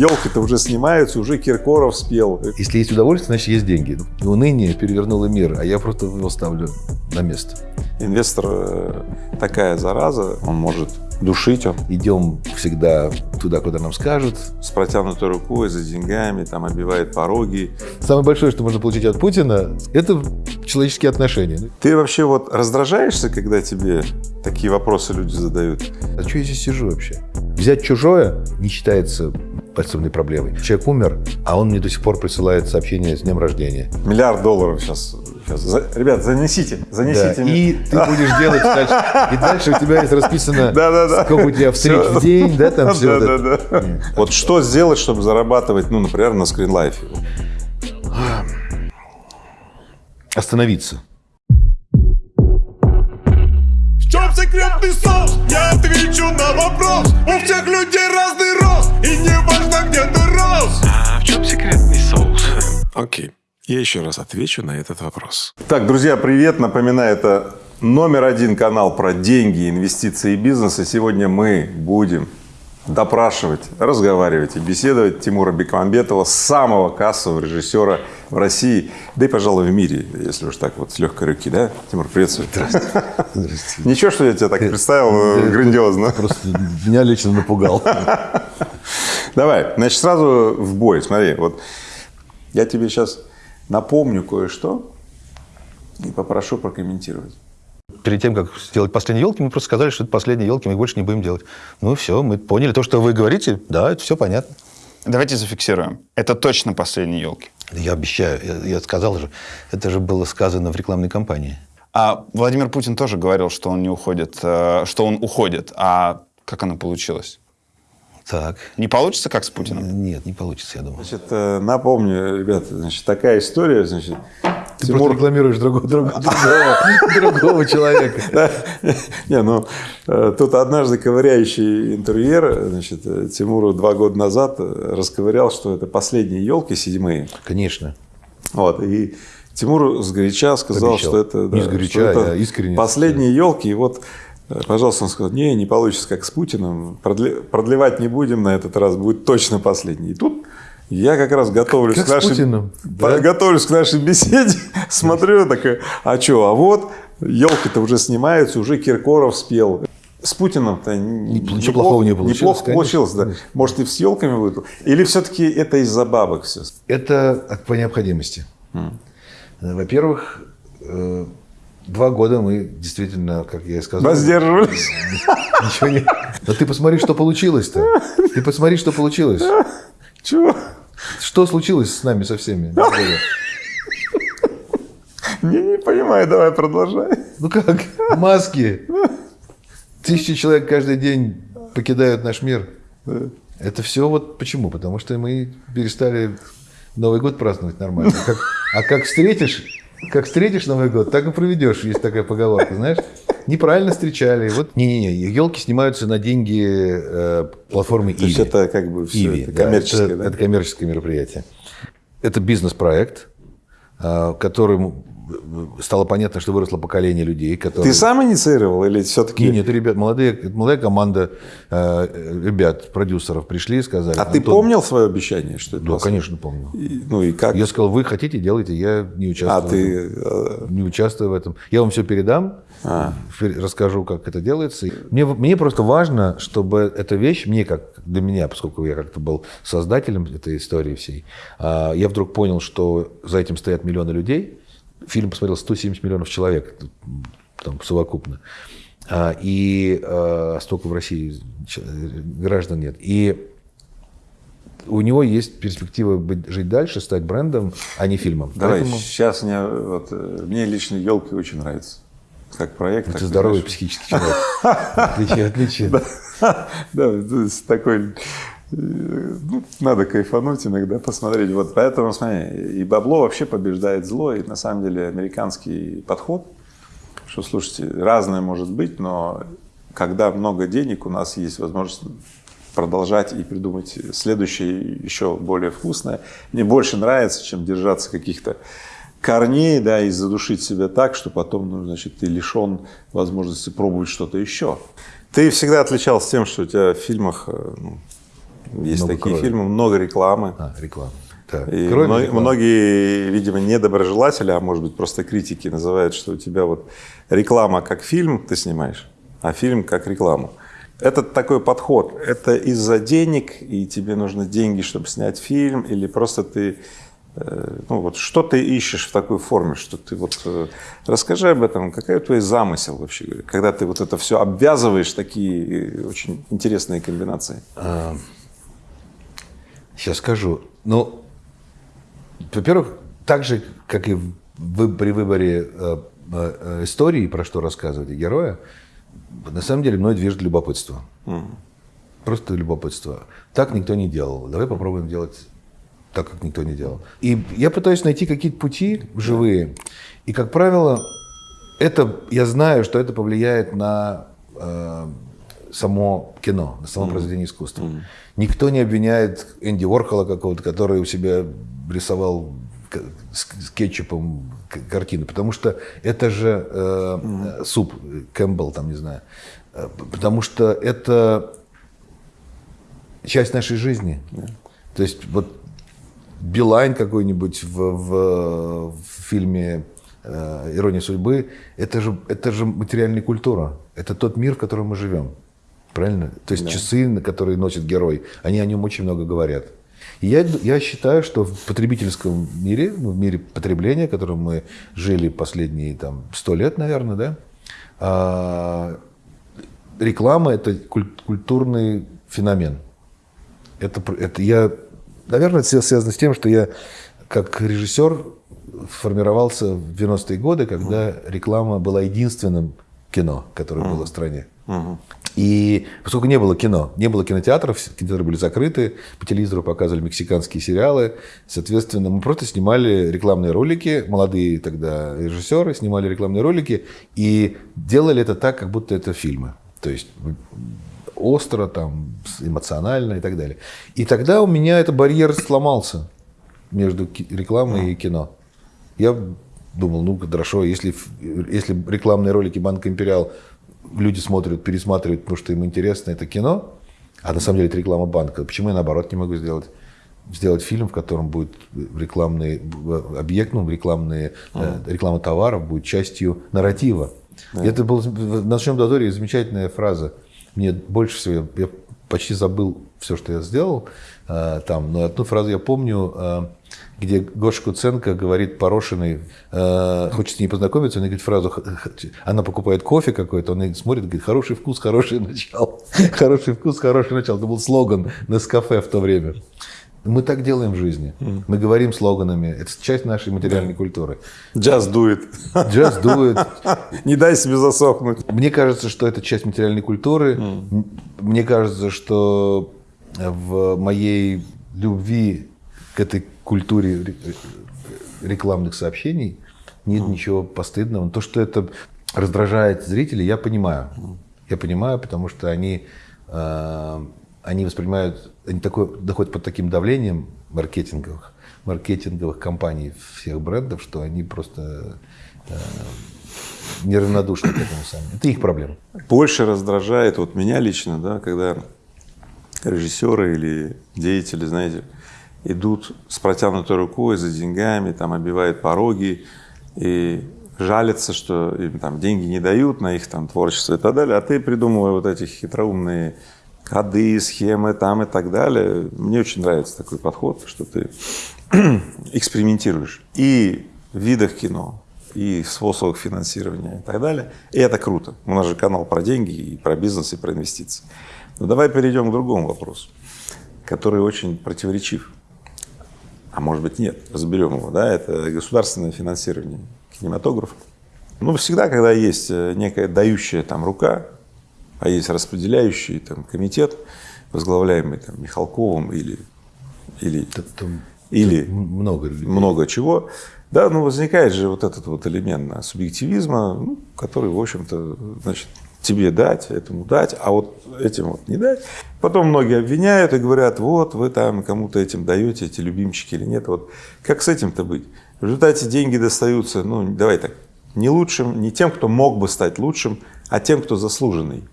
Елки-то уже снимаются, уже Киркоров спел. Если есть удовольствие, значит есть деньги. И уныние перевернуло мир, а я просто его ставлю на место. Инвестор э, такая зараза, он может душить. Он. Идем всегда туда, куда нам скажут. С протянутой рукой, за деньгами, там обивает пороги. Самое большое, что можно получить от Путина, это человеческие отношения. Ты вообще вот раздражаешься, когда тебе такие вопросы люди задают? А что я здесь сижу вообще? Взять чужое не считается большой проблемой. Человек умер, а он мне до сих пор присылает сообщение с днем рождения. Миллиард долларов сейчас. Сейчас. За, ребят, занесите, занесите. Да, и ты будешь делать дальше. И дальше у тебя есть расписано, да, да, да. сколько у тебя встреч в день, да, там все. Да, да, да. Вот что сделать, чтобы зарабатывать, ну, например, на скринлайфе? Остановиться. В чем секретный соус? Я отвечу на вопрос. У всех людей разный рост, и не важно, где ты рос. А в чем секретный соус? Окей, я еще раз отвечу на этот вопрос. Так, друзья, привет. Напоминаю, это номер один канал про деньги, инвестиции и бизнес. И сегодня мы будем допрашивать, разговаривать и беседовать Тимура Бекмамбетова, самого кассового режиссера в России, да и, пожалуй, в мире, если уж так вот с легкой руки, да? Тимур, приветствую. Здравствуйте. Здравствуйте. Ничего, что я тебя так представил да, грандиозно. Просто меня лично напугал. Давай, значит, сразу в бой. Смотри, вот я тебе сейчас напомню кое-что и попрошу прокомментировать перед тем, как сделать последние елки, мы просто сказали, что это последние елки, мы их больше не будем делать. Ну все, мы поняли то, что вы говорите, да, это все понятно. Давайте зафиксируем. Это точно последние елки. Я обещаю, я, я сказал же, это же было сказано в рекламной кампании. А Владимир Путин тоже говорил, что он не уходит, э, что он уходит. А как оно получилось? Так. Не получится, как с Путиным? Нет, не получится, я думаю. Значит, э, напомню, ребята, значит, такая история, значит, ты Тимур... просто рекламируешь другого, другого, другого, человека. Не, ну, э, тут однажды ковыряющий интерьер, значит, э, Тимуру два года назад расковырял, что это последние елки седьмые. Конечно. Вот, и Тимур сгоряча сказал, Обещал. что это... Не сгоряча, это а искренне. Последние елки, и вот Пожалуйста, он сказал, не, не получится, как с Путиным, продлевать не будем на этот раз, будет точно последний. И тут я как раз готовлюсь, как к, нашей, да? готовлюсь к нашей беседе, смотрю, такая, а что, а вот елки-то уже снимаются, уже Киркоров спел. С Путиным-то ничего неплохо, плохого не получилось. Неплохо конечно. получилось, да. Может, и с елками будет? Или все-таки это из-за бабок все? Это по необходимости. Mm. Во-первых, э, Два года мы действительно, как я и сказал... Воздерживались. Ничего не... Но ты посмотри, что получилось-то. Ты посмотри, что получилось. Чего? Что случилось с нами со всеми? Не, не понимаю, давай продолжай. Ну как? Маски. Тысячи человек каждый день покидают наш мир. Это все вот почему? Потому что мы перестали Новый год праздновать нормально. Как, а как встретишь как встретишь Новый год, так и проведешь. Есть такая поговорка, знаешь. Неправильно встречали. Вот не-не-не, елки снимаются на деньги э, платформы Иви. То есть это как бы все Иви, это коммерческое, да, это, да? это коммерческое мероприятие. Это бизнес-проект, э, который стало понятно, что выросло поколение людей, которые... Ты сам инициировал или все-таки... Нет, нет, ребят, молодые, молодая команда э, ребят, продюсеров пришли и сказали... А ты помнил свое обещание? Что это да, конечно, помнил. И, ну и как? Я сказал, вы хотите, делайте, я не участвую. А ты... Э, не участвую в этом. Я вам все передам, а. расскажу, как это делается. Мне, мне просто важно, чтобы эта вещь, мне как для меня, поскольку я как-то был создателем этой истории всей, а, я вдруг понял, что за этим стоят миллионы людей, Фильм посмотрел 170 миллионов человек там, совокупно. А, и а, столько в России граждан нет. И у него есть перспектива быть, жить дальше, стать брендом, а не фильмом. Давай, Поэтому... сейчас мне, вот, мне лично елки очень нравятся. Как проект. Ты здоровый психический человек. Отличие, отличие. Да, такой ну, надо кайфануть иногда, посмотреть. Вот поэтому, смотри, и бабло вообще побеждает зло, и на самом деле американский подход, что, слушайте, разное может быть, но когда много денег, у нас есть возможность продолжать и придумать следующее еще более вкусное. Мне больше нравится, чем держаться каких-то корней, да, и задушить себя так, что потом, ну, значит, ты лишен возможности пробовать что-то еще. Ты всегда отличался тем, что у тебя в фильмах, э, ну, есть Много такие крови. фильмы, много рекламы. А, реклама. Да. И Кроме мно- рекламы. многие, видимо, недоброжелатели, а может быть просто критики называют, что у тебя вот реклама как фильм ты снимаешь, а фильм как рекламу. Это такой подход. Это из-за денег, и тебе нужны деньги, чтобы снять фильм, или просто ты, э, ну вот что ты ищешь в такой форме, что ты вот э, расскажи об этом, какой твой замысел вообще, когда ты вот это все обвязываешь такие э, очень интересные комбинации. Сейчас скажу. Ну, во-первых, так же, как и вы- при выборе э, э, истории, про что рассказывать, и героя, на самом деле мной движет любопытство. Просто любопытство. Так никто не делал. Давай попробуем делать так, как никто не делал. И я пытаюсь найти какие-то пути живые. И, как правило, это, я знаю, что это повлияет на э, само кино, на само произведение искусства. Никто не обвиняет Энди Уорхола какого-то, который у себя рисовал с, кетчупом картины, потому что это же э, э, суп Кэмпбелл, там не знаю, Э, потому что это часть нашей жизни. То есть вот Билайн какой-нибудь в, в- в фильме э, «Ирония судьбы» это же, это же материальная культура. Это тот мир, в котором мы живем. Правильно? То есть часы, на которые носит герой, они о нем очень много говорят. И я, я считаю, что в потребительском мире, ну, в мире потребления, в котором мы жили последние там, сто лет, наверное, да, а, реклама – это куль- культурный феномен. Это, это я, наверное, это связано с тем, что я как режиссер формировался в 90-е годы, когда реклама была единственным кино, которое было в стране. И поскольку не было кино, не было кинотеатров, кинотеатры были закрыты, по телевизору показывали мексиканские сериалы, соответственно, мы просто снимали рекламные ролики, молодые тогда режиссеры снимали рекламные ролики и делали это так, как будто это фильмы. То есть остро, там, эмоционально и так далее. И тогда у меня этот барьер сломался между рекламой и кино. Я думал, ну хорошо, если, если рекламные ролики Банка Империал люди смотрят, пересматривают, потому что им интересно это кино, а на самом деле это реклама банка, почему я наоборот не могу сделать? сделать фильм, в котором будет рекламный э, объект, ну, рекламные, э, реклама товаров будет частью нарратива. И это был в «Ночном дозоре» замечательная фраза. Мне больше всего, я почти забыл все, что я сделал э, там, но одну фразу я помню, э, где Гоша Куценко говорит Порошиной, э, хочет с ней познакомиться, она говорит фразу, она покупает кофе какой-то, он смотрит, говорит, хороший вкус, хорошее начало. Хороший вкус, хорошее начало. Это был слоган на кафе в то время. Мы так делаем в жизни. Мы говорим слоганами. Это часть нашей материальной культуры. Джаз дует. Джаз дует. Не дай себе засохнуть. Мне кажется, что это часть материальной культуры. Мне кажется, что в моей любви к этой культуре ре- рекламных сообщений нет ничего постыдного. То, что это раздражает зрителей, я понимаю. Я понимаю, потому что они, э, они воспринимают, они такой, доходят под таким давлением маркетинговых, маркетинговых компаний всех брендов, что они просто э, неравнодушны к этому сами. Это их проблема. Больше раздражает вот меня лично, да, когда режиссеры или деятели, знаете, идут с протянутой рукой за деньгами, там обивают пороги и жалятся, что им там деньги не дают на их там творчество и так далее, а ты придумывая вот эти хитроумные коды, схемы там и так далее. Мне очень нравится такой подход, что ты экспериментируешь и в видах кино, и в способах финансирования и так далее. И это круто. У нас же канал про деньги, и про бизнес, и про инвестиции. Но давай перейдем к другому вопросу, который очень противоречив. А может быть нет, разберем его. Да? Это государственное финансирование кинематографа. Ну, всегда, когда есть э, некая дающая там рука, а есть распределяющий там комитет, возглавляемый там Михалковым или, или, Там или много людей. много чего, да, ну возникает же вот этот вот элемент субъективизма, ну, который, в общем-то, значит, тебе дать, этому дать, а вот этим вот не дать. Потом многие обвиняют и говорят, вот вы там кому-то этим даете, эти любимчики или нет. Вот как с этим-то быть? В результате деньги достаются, ну давай так, не лучшим, не тем, кто мог бы стать лучшим, а тем, кто заслуженный.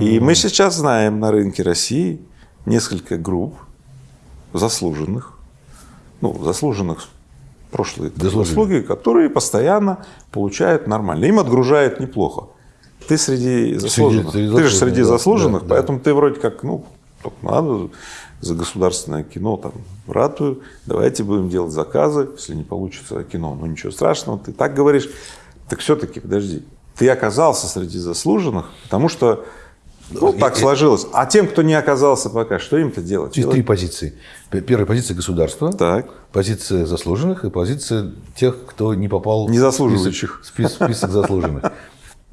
И мы сейчас знаем на рынке России несколько групп заслуженных, ну, заслуженных прошлые заслуги, которые постоянно получают нормально. Им отгружают неплохо. Ты среди заслуженных. среди ты же среди да, заслуженных, да, да. поэтому ты вроде как, ну, надо за государственное кино, там, ратую, давайте будем делать заказы, если не получится кино, ну ничего страшного, ты так говоришь. Так все-таки, подожди, ты оказался среди заслуженных, потому что ну, так сложилось. А тем, кто не оказался пока, что им-то делать? Есть три позиции. Первая позиция государства, Так. позиция заслуженных и позиция тех, кто не попал Незаслуживающих. в список, спис- список заслуженных.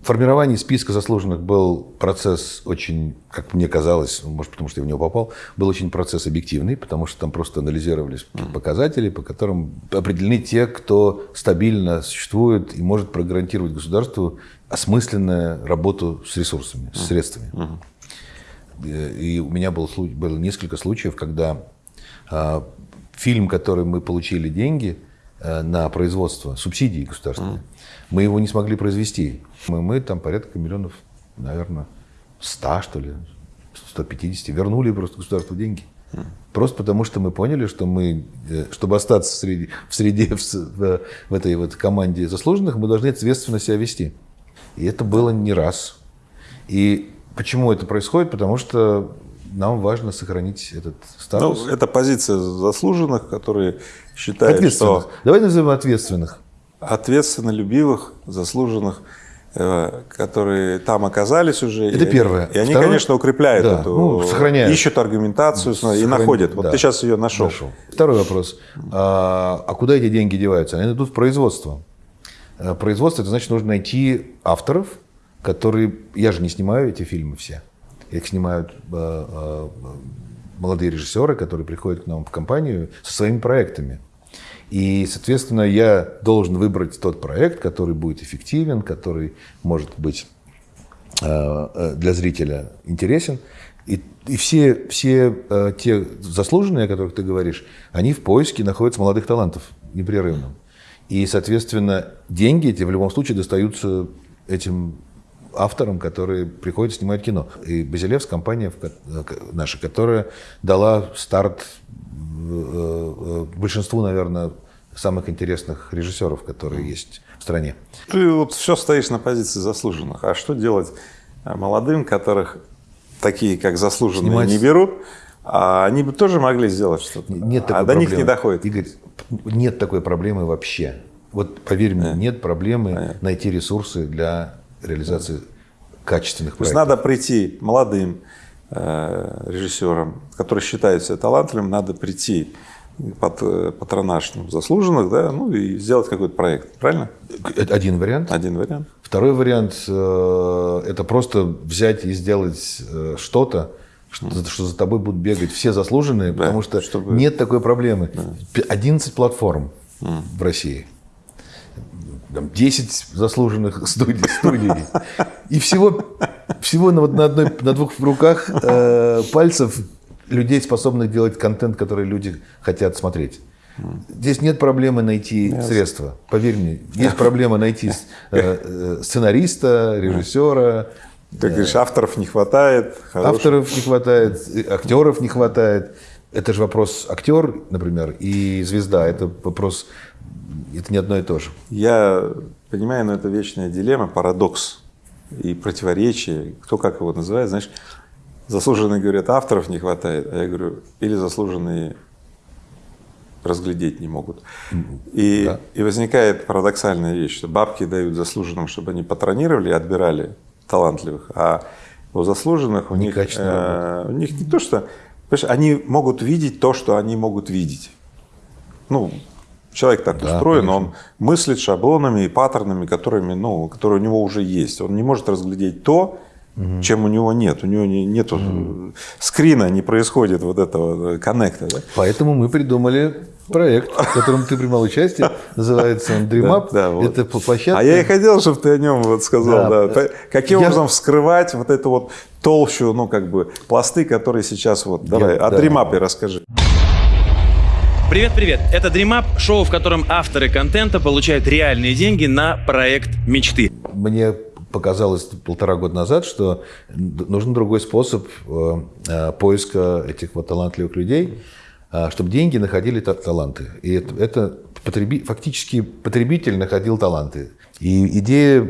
Формирование списка заслуженных был процесс очень, как мне казалось, может, потому что я в него попал, был очень процесс объективный, потому что там просто анализировались показатели, по которым определены те, кто стабильно существует и может прогарантировать государству осмысленную работу с ресурсами, с средствами. Э, И у меня был, слу- было несколько случаев, когда а, фильм, который мы получили деньги э, на производство, субсидии государственные, мы его не смогли произвести. Мы, мы там порядка миллионов, наверное, 100, что ли, 150, вернули просто государству деньги. Просто потому, что мы поняли, что мы, э, чтобы остаться в среде, в, с- в- в этой вот команде заслуженных, мы должны ответственно себя вести. И это было не раз. И почему это происходит? Потому что нам важно сохранить этот Ну, статус. это позиция заслуженных, которые считают, ответственных. что Давай назовем ответственных. Ответственно любивых, заслуженных, э, которые там оказались уже. Это и первое. И они, Второе- конечно, укрепляют Да, эту, ну, сохраняют. ищут аргументацию и Сохран- находят. Вот да. ты сейчас ее нашел. Нашел. Второй вопрос. А, а куда эти деньги деваются? Они идут в производство. А, Производство, это значит, нужно найти авторов, которые... Я же не снимаю эти фильмы все. Их снимают а, молодые режиссеры, которые приходят к нам в компанию со своими проектами. И, соответственно, я должен выбрать тот проект, который будет эффективен, который может быть э, э, для зрителя интересен. И, и все, все э, те заслуженные, о которых ты говоришь, они в поиске находятся молодых талантов непрерывно. И, соответственно, деньги эти в любом случае достаются этим авторам, которые приходят снимать кино. И Базилевс, компания э, наша, которая дала старт э, э, большинству, наверное, самых интересных режиссеров, которые есть в стране. Ты вот все стоишь на позиции заслуженных. А что делать молодым, которых такие, как заслуженные, Снимать- не берут? А они бы тоже могли сделать что-то. Нет а до них проблемы. не доходит. Игорь, нет такой проблемы вообще. Вот поверь мне, нет проблемы найти ресурсы для реализации качественных То есть проектов. надо прийти молодым э, режиссерам, которые считают себя талантливыми, надо прийти под э, патронаж ну, заслуженных, да, ну и сделать какой-то проект. Правильно? Это один вариант. Один вариант. Второй вариант э, это просто взять и сделать э, что-то, что, что за тобой будут бегать все заслуженные, потому что чтобы- нет такой проблемы. П- 11 платформ в России. Там 10 заслуженных студий, студий. И всего, всего на, вот на, одной, на двух руках э, пальцев людей, способных делать контент, который люди хотят смотреть. Здесь нет проблемы найти средства. Поверь мне, есть проблема найти э, э, сценариста, режиссера, Ты говоришь, авторов не хватает. хороших. авторов не хватает, э, актеров не хватает. Это же вопрос актер, например, и звезда. Это вопрос, это не одно и то же. Я понимаю, но это вечная дилемма, парадокс и противоречие. Кто как его называет, знаешь, заслуженные говорят, авторов не хватает, а я говорю, или заслуженные разглядеть не могут. И, Да. и возникает парадоксальная вещь, что бабки дают заслуженным, чтобы они патронировали и отбирали талантливых, а у заслуженных у них, э, у них не то, что... Они могут видеть то, что они могут видеть. Ну, человек так Да, устроен, конечно. он мыслит шаблонами и паттернами, которыми, ну, которые у него уже есть. Он не может разглядеть то, чем у него нет. У него не, нету скрина, не происходит вот этого коннекта. Да? Поэтому мы придумали проект, в котором ты принимал участие, называется он DreamUp. Да, да, вот. Это площадка. А я и хотел, чтобы ты о нем вот сказал. Да. Да. Каким Я- образом вскрывать вот эту вот толщу, ну как бы пласты, которые сейчас вот. Давай, Я- о да. дримапе расскажи. Привет-привет! Это Dream Up, шоу, в котором авторы контента получают реальные деньги на проект мечты. Мне показалось полтора года назад, что нужен другой способ э, э, поиска этих вот талантливых людей, э, чтобы деньги находили та- таланты. И это, это потреби- фактически потребитель находил таланты. И идея,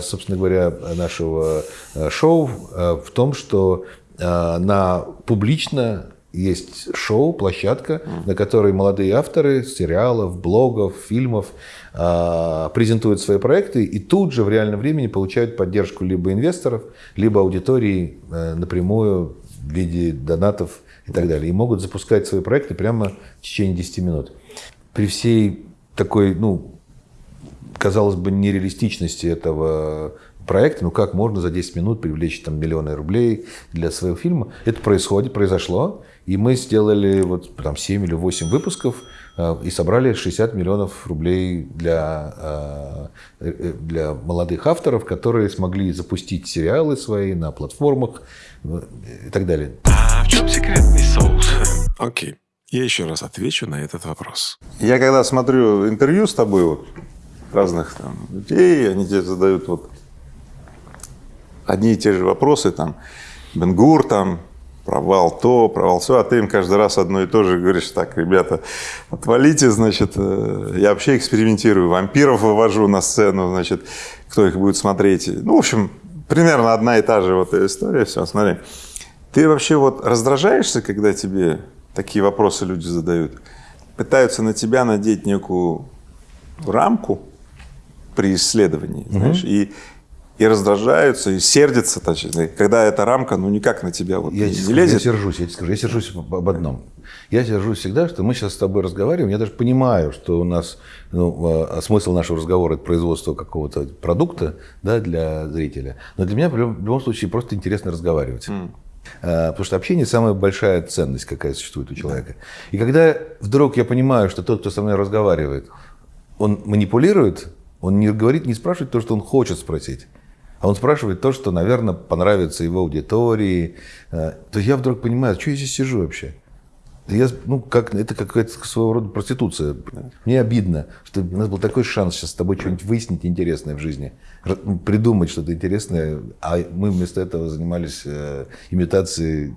собственно говоря, нашего шоу в том, что на публично есть шоу, площадка, на которой молодые авторы сериалов, блогов, фильмов а, презентуют свои проекты и тут же в реальном времени получают поддержку либо инвесторов, либо аудитории э, напрямую в виде донатов и так далее. И могут запускать свои проекты прямо в течение 10 минут. При всей такой, ну, казалось бы, нереалистичности этого проекта, ну как можно за 10 минут привлечь там миллионы рублей для своего фильма. Это происходит, произошло, и мы сделали вот там 7 или 8 выпусков э, и собрали 60 миллионов рублей для, э, э, для молодых авторов, которые смогли запустить сериалы свои на платформах и так далее. А в чем секретный соус? Окей. Я еще раз отвечу на этот вопрос. Я когда смотрю интервью с тобой, вот, разных там людей, они тебе задают вот одни и те же вопросы, там, Бенгур, там, провал то, провал все, а ты им каждый раз одно и то же говоришь, так, ребята, отвалите, значит, э, я вообще экспериментирую, вампиров вывожу на сцену, значит, кто их будет смотреть. Ну, в общем, примерно одна и та же вот история, все, смотри. Ты вообще вот раздражаешься, когда тебе такие вопросы люди задают? Пытаются на тебя надеть некую рамку при исследовании, знаешь, и, и раздражаются, и сердятся, точнее, когда эта рамка, ну, никак на тебя вот Я, не, скажу, я лезет. сержусь, я тебе скажу, я сержусь об одном. Я сержусь всегда, что мы сейчас с тобой разговариваем. Я даже понимаю, что у нас ну, а, смысл нашего разговора это производство какого-то продукта да, для зрителя. Но для меня в любом, в любом случае просто интересно разговаривать. А, Потому что общение самая большая ценность, какая существует у человека. И когда вдруг я понимаю, что тот, кто со мной разговаривает, он манипулирует, он не говорит, не спрашивает то, что он хочет спросить. А он спрашивает то, что, наверное, понравится его аудитории. Э, То я вдруг понимаю, что я здесь сижу вообще? Я, ну, как, это какая-то своего рода проституция. Мне обидно, что у нас был такой шанс сейчас с тобой что-нибудь выяснить интересное в жизни, р- придумать что-то интересное, а мы вместо этого занимались э, имитацией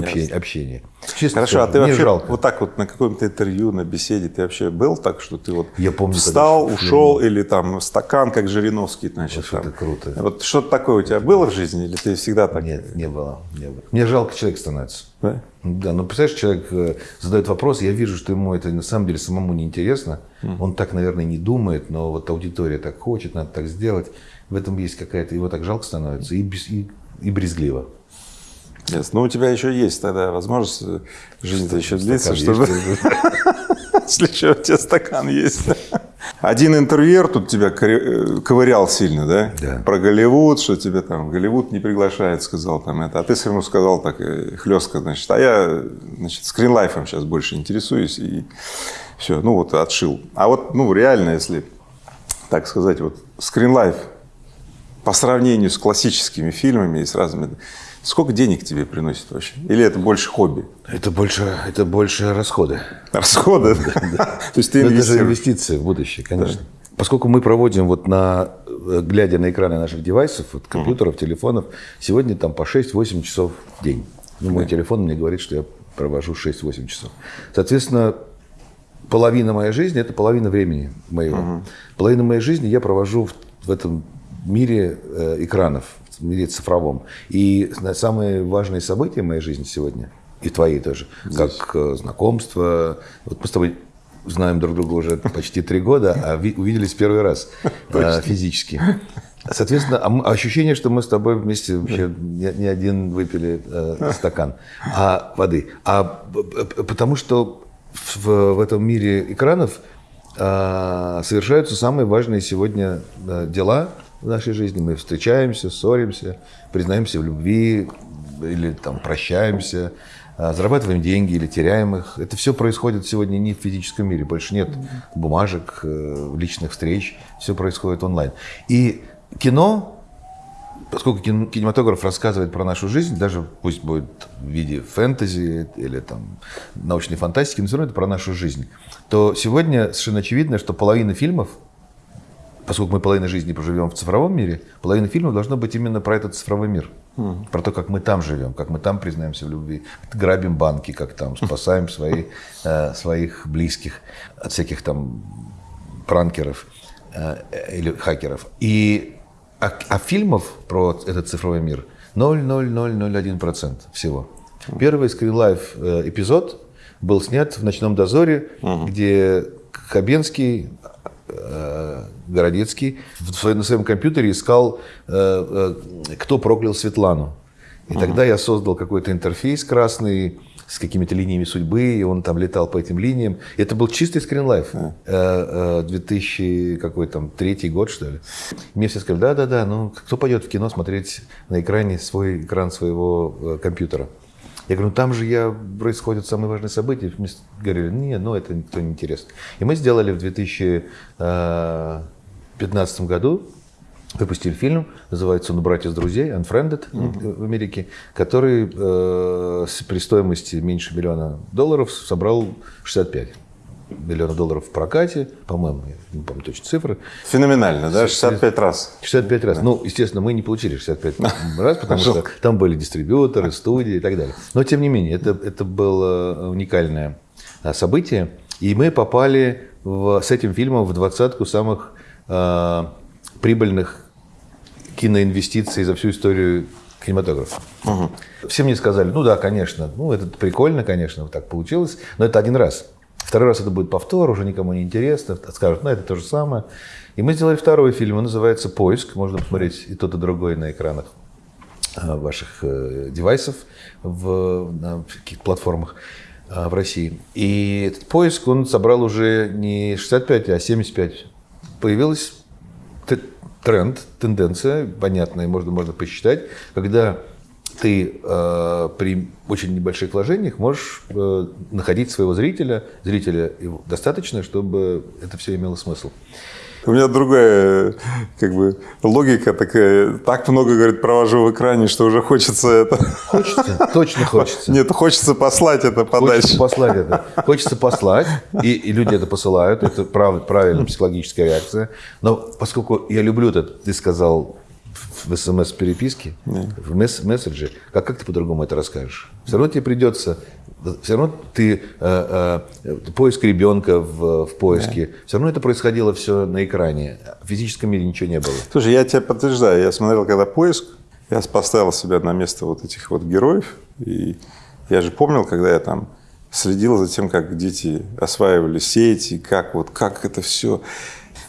общения. общения. Честно Хорошо, а скажу, ты мне вообще жалко. вот так вот на каком-то интервью, на беседе, ты вообще был так, что ты вот Я помню, встал, когда в ушел, или там стакан, как Жириновский, значит, Вот это там. круто. Вот что-то такое у тебя было в жизни, или ты всегда так? Нет, не было, не было. Мне жалко человек становится. Да? Да, ну представляешь, человек э, задает вопрос, я вижу, что ему это на самом деле самому неинтересно. Он так, наверное, не думает, но вот аудитория так хочет, надо так сделать. В этом есть какая-то, его так жалко становится и, без- и, и брезгливо. Ясно. Ну, у тебя еще есть тогда возможность, э, жизнь-то еще длится, чтобы... Если еще у тебя стакан есть. Один интервьюер тут тебя э, ковырял сильно, да? Да. Про Голливуд, что тебя там Голливуд не приглашает, сказал там это. А ты все равно сказал так э, хлестко, значит, а я, значит, скринлайфом сейчас больше интересуюсь и все, ну вот отшил. А вот, ну реально, если так сказать, вот скринлайф по сравнению с классическими фильмами и с разными, сколько денег тебе приносит вообще? Или это больше хобби? Это больше, это больше расходы. Расходы? То есть ты Ну, это же инвестиции в будущее, конечно. Поскольку мы проводим, вот на, э, глядя на экраны наших девайсов, вот компьютеров, телефонов, сегодня там по 6-8 часов в день. Ну, мой телефон мне говорит, что я провожу 6-8 часов. Соответственно, половина моей жизни – это половина времени моего. Половина моей жизни я провожу в, в этом мире э, экранов, в мире цифровом. И самые важные события моей жизни сегодня, и твоей тоже, как э, знакомство. Вот мы с тобой знаем друг друга уже почти три года, а ви- увиделись первый раз э, физически. Соответственно, а мы- ощущение, что мы с тобой вместе вообще не, один выпили э, стакан а, воды. А потому что в, в этом мире экранов а, совершаются самые важные сегодня дела в нашей жизни. Мы встречаемся, ссоримся, признаемся в любви или там прощаемся, а, зарабатываем деньги или теряем их. Это все происходит сегодня не в физическом мире. Больше нет бумажек, э, личных встреч. Все происходит онлайн. И кино, поскольку кин- кинематограф рассказывает про нашу жизнь, даже пусть будет в виде фэнтези или там научной фантастики, но все равно это про нашу жизнь, то сегодня совершенно очевидно, что половина фильмов поскольку мы половину жизни проживем в цифровом мире, половина фильмов должно быть именно про этот цифровой мир. Про то, как мы там живем, как мы там признаемся в любви, грабим банки, как там спасаем свои, э, своих близких от всяких там пранкеров э, или хакеров. И, а, а фильмов про этот цифровой мир 0,0001% всего. Первый Screen Life э, эпизод был снят в «Ночном дозоре», где Хабенский, Городецкий в своем, на своем компьютере искал, э, э, кто проклял Светлану. И тогда я создал какой-то интерфейс красный с какими-то линиями судьбы, и он там летал по этим линиям. Это был чистый скринлайф. Э, э, 2000 какой там, третий год, что ли. Мне все сказали, да-да-да, ну кто пойдет в кино смотреть на экране свой экран своего э, компьютера? Я говорю, ну там же я, происходят самые важные события. Мне говорили, нет, ну это никто не интересно. И мы сделали в 2015 году, выпустили фильм, называется он «Братья с друзей», «Unfriended» в Америке, который э, при стоимости меньше миллиона долларов собрал 65 миллионов долларов в прокате, по-моему, я не помню точно цифры. Феноменально, да? 65 раз. 65 раз. Ну, естественно, мы не получили 65 раз, потому что там были дистрибьюторы, студии и так далее. Но, тем не менее, это, это было уникальное а, событие. И мы попали в- с этим фильмом в двадцатку самых а, прибыльных киноинвестиций за всю историю кинематографа. Все мне сказали, ну да, конечно, ну это прикольно, конечно, вот так получилось, но это один раз. Второй раз это будет повтор, уже никому не интересно, скажут, ну это то же самое. И мы сделали второй фильм, он называется «Поиск», можно посмотреть и тот, и другой на экранах а, ваших э, девайсов в, на каких платформах а, в России. И этот поиск, он собрал уже не 65, а 75. Появилась тренд, тенденция, понятная, можно, можно посчитать, когда ты э, при очень небольших вложениях можешь э, находить своего зрителя, зрителя достаточно, чтобы это все имело смысл. У меня другая как бы логика такая. Так много, говорит, провожу в экране, что уже хочется это... Хочется, точно хочется. Нет, хочется послать это подальше. Хочется послать это. Хочется послать, и, и люди это посылают. Это прав, правильная психологическая реакция. Но поскольку я люблю это, ты сказал в- смс-переписке, в месс- месседже, как, как ты по-другому это расскажешь? Все равно тебе придется, все равно ты, э, э, поиск ребенка в, в поиске, все равно это происходило все на экране. В физическом мире ничего не было. Слушай, я тебя подтверждаю. Я смотрел, когда поиск, я поставил себя на место вот этих вот героев. И я же помнил, когда я там следил за тем, как дети осваивали сети, как вот как это все.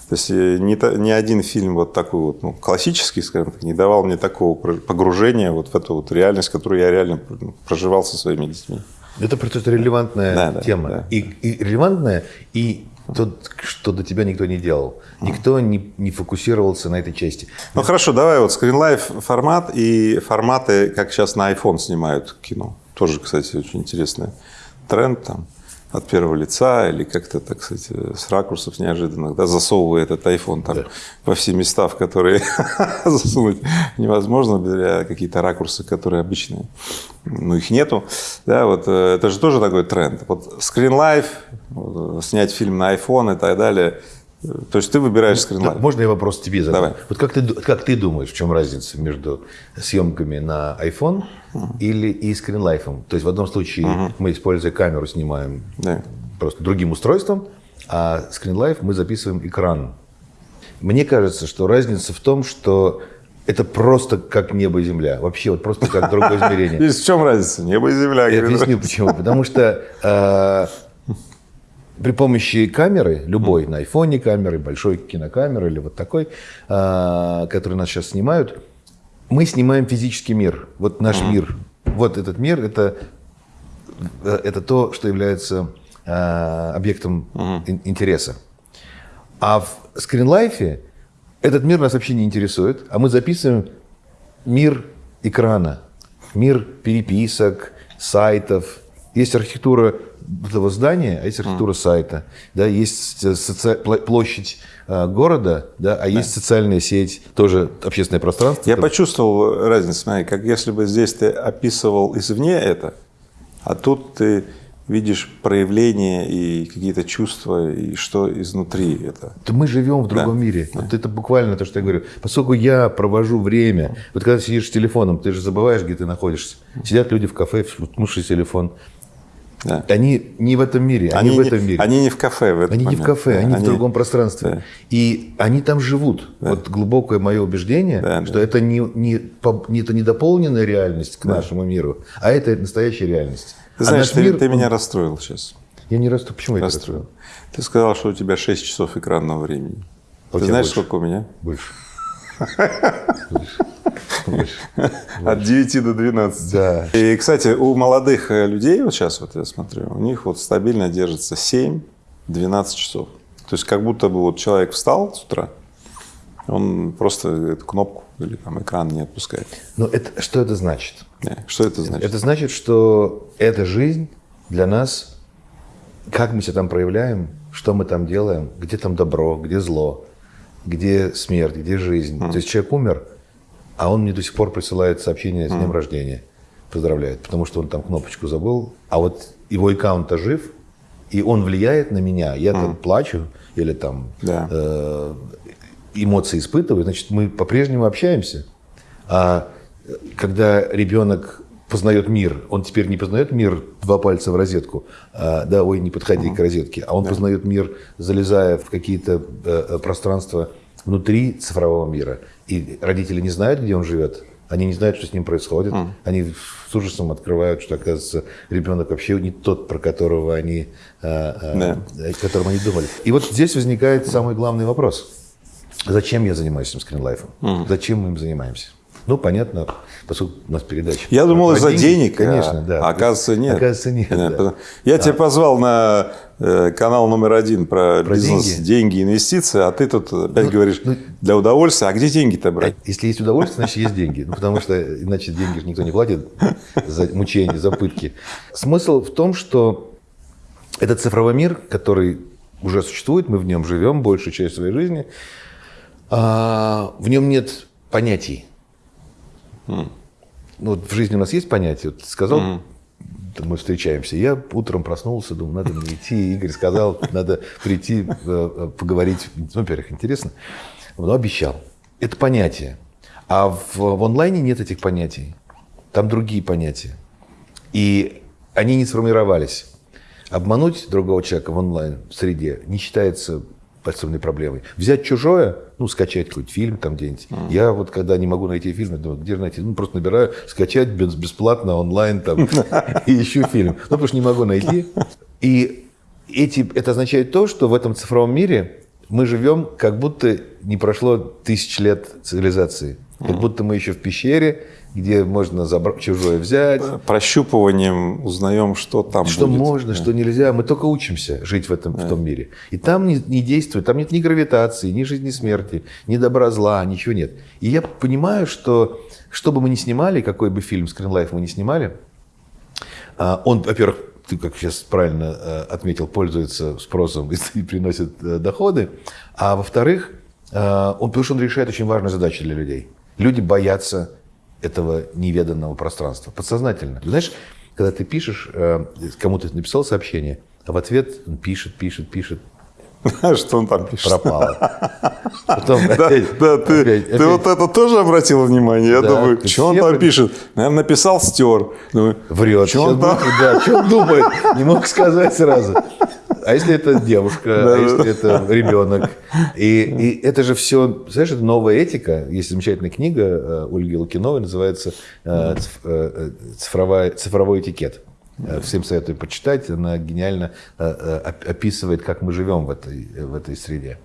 То есть э, ни, ни один фильм вот такой вот, ну, классический, скажем так, не давал мне такого погружения вот в эту вот реальность, которую я реально ну, проживал со своими детьми. Это просто релевантная Да, да, тема. да. И, и релевантная, и то, что до тебя никто не делал. Никто не, не фокусировался на этой части. Ну хорошо, давай вот скринлайф формат и форматы, как сейчас на iPhone снимают кино. Тоже, кстати, очень интересный тренд там от первого лица или как-то, так сказать, с ракурсов неожиданных, да, засовывая этот iPhone там во все места, в которые засунуть невозможно, для какие-то ракурсы, которые обычные, ну, их нету, да, вот э, это же тоже такой тренд. Вот скринлайф, вот, э, снять фильм на iPhone и так далее, Э, то есть ты выбираешь скринлайф. Можно я вопрос тебе задам? Давай. Вот как ты, как ты думаешь, в чем разница между съемками на iPhone или и скринлайфом? То есть в одном случае мы, используя камеру, снимаем Да. просто другим устройством, а скринлайф мы записываем экран. Мне кажется, что разница в том, что это просто как небо и земля. Вообще вот просто как другое измерение. Здесь в чем разница? Небо и земля. Я объясню почему. Потому что э, при помощи камеры, любой, на айфоне камеры, большой кинокамеры или вот такой, э, который нас сейчас снимают, мы снимаем физический мир. Вот наш мир. Вот этот мир это, э, это то, что является э, объектом ин- интереса. А в скринлайфе Этот мир нас вообще не интересует, а мы записываем мир экрана, мир переписок, сайтов. Есть архитектура этого здания, а есть архитектура сайта. Да, есть соци- площадь э, города, да, а есть социальная сеть, тоже общественное пространство. Я Это- почувствовал разницу, смотри, как если бы здесь ты описывал извне это, а тут ты видишь проявления и какие-то чувства, и что изнутри это. Да мы живем в другом мире. Вот это буквально то, что я говорю. Поскольку я провожу время, вот когда сидишь с телефоном, ты же забываешь, где ты находишься. Сидят люди в кафе, в телефон. Да. Они не в этом мире, они, в не- этом мире. они не в кафе в этот Они не в момент. кафе, Да, они, в другом пространстве. да. И они там живут. Вот глубокое мое убеждение, Да, что да. это не, не, не- это не дополненная реальность к нашему миру, а это настоящая реальность. Ты А знаешь, ты, мир, ты он- меня расстроил сейчас. Я не расту. Почему я тебя Расстроил. расстроил? Ты сказал, что у тебя 6 часов экранного времени. А ты знаешь, больше. сколько у меня? Больше. От 9 до 12. Да. И, кстати, у молодых э, людей, вот сейчас вот я смотрю, у них вот стабильно держится 7-12 часов. То есть как будто бы вот человек встал с утра, он просто эту кнопку или там экран не отпускает. Но это, что это значит? Что это значит? Это значит, что эта жизнь для нас, как мы себя там проявляем, что мы там делаем, где там добро, где зло, где смерть, где жизнь. То есть человек умер, а он мне до сих пор присылает сообщение с днем рождения, поздравляет, потому что он там кнопочку забыл, а вот его аккаунт-то жив, и он влияет на меня. Я там плачу или там Да. э, эмоции испытываю, значит, мы по-прежнему общаемся. А когда ребенок познает мир, он теперь не познает мир два пальца в розетку, а, да, ой, не подходи к розетке, а он познает мир, залезая в какие-то э, э, пространства внутри цифрового мира. И родители не знают, где он живет, они не знают, что с ним происходит. Они с ужасом открывают, что, оказывается, ребенок вообще не тот, про которого они, э, э, Да. о котором они думали. И вот здесь возникает самый главный вопрос. Зачем я занимаюсь этим скринлайфом? Зачем мы им занимаемся? Ну, понятно, поскольку у нас передача. Я думал, из-за денег, Конечно, а, да. а оказывается, нет. Оказывается, нет. Да, да. Я тебя позвал на э, канал номер один про, Про бизнес, деньги. деньги. инвестиции, а ты тут опять Ну, говоришь ну- для удовольствия. А где деньги-то брать? Если есть удовольствие, значит, есть деньги. Ну, потому что иначе деньги никто не платит за мучения, за пытки. Смысл в том, что этот цифровой мир, который уже существует, мы в нем живем большую часть своей жизни, а, в нем нет понятий. Ну, вот в жизни у нас есть понятия. Вот сказал, там мы встречаемся. Я утром проснулся, думаю, надо мне идти. Игорь сказал, надо прийти, э, э, поговорить. Ну, во-первых, интересно. Но обещал. Это понятие. А в, в онлайне нет этих понятий. Там другие понятия. И они не сформировались. Обмануть другого человека в онлайн-среде не считается особенной проблемой. Взять чужое, ну, скачать какой-то фильм там где-нибудь. Я вот, когда не могу найти фильм, думаю, где же найти? Ну, просто набираю, скачать бесплатно онлайн там, и ищу фильм. Ну, потому что не могу найти. И эти, это означает то, что в этом цифровом мире мы живем, как будто не прошло тысяч лет цивилизации. Как будто мы еще в пещере, где можно забра- чужое взять, Прощупыванием узнаем, что там что будет. можно, что нельзя. Мы только учимся жить в этом в том мире. И там не, не действует, там нет ни гравитации, ни жизни смерти, ни добра зла, ничего нет. И я понимаю, что что бы мы ни снимали, какой бы фильм Life мы ни снимали, а, он, во-первых, ты, как сейчас правильно э, отметил, пользуется спросом и приносит э, доходы. А во-вторых, э, он, потому что он решает очень важную задачу для людей. Люди боятся этого неведанного пространства. Подсознательно. Знаешь, когда ты пишешь, э, кому-то написал сообщение, а в ответ он пишет, пишет, пишет, Что он там пишет? пропало. Потом Да, опять- да, ты, опять- ты опять- вот это тоже обратил внимание? Я Да, думаю, что он там про- пишет? Наверное, написал, стер. Думаю, Врет. Что он там? Да, что он думает? Не мог сказать сразу. А если это девушка, а если это ребенок? И, это же все, знаешь, это новая этика. Есть замечательная книга э, Ольги Лукиновой, называется э, э, «Цифровой этикет». Всем советую почитать. Она гениально оп- описывает, как мы живем в этой, в этой среде.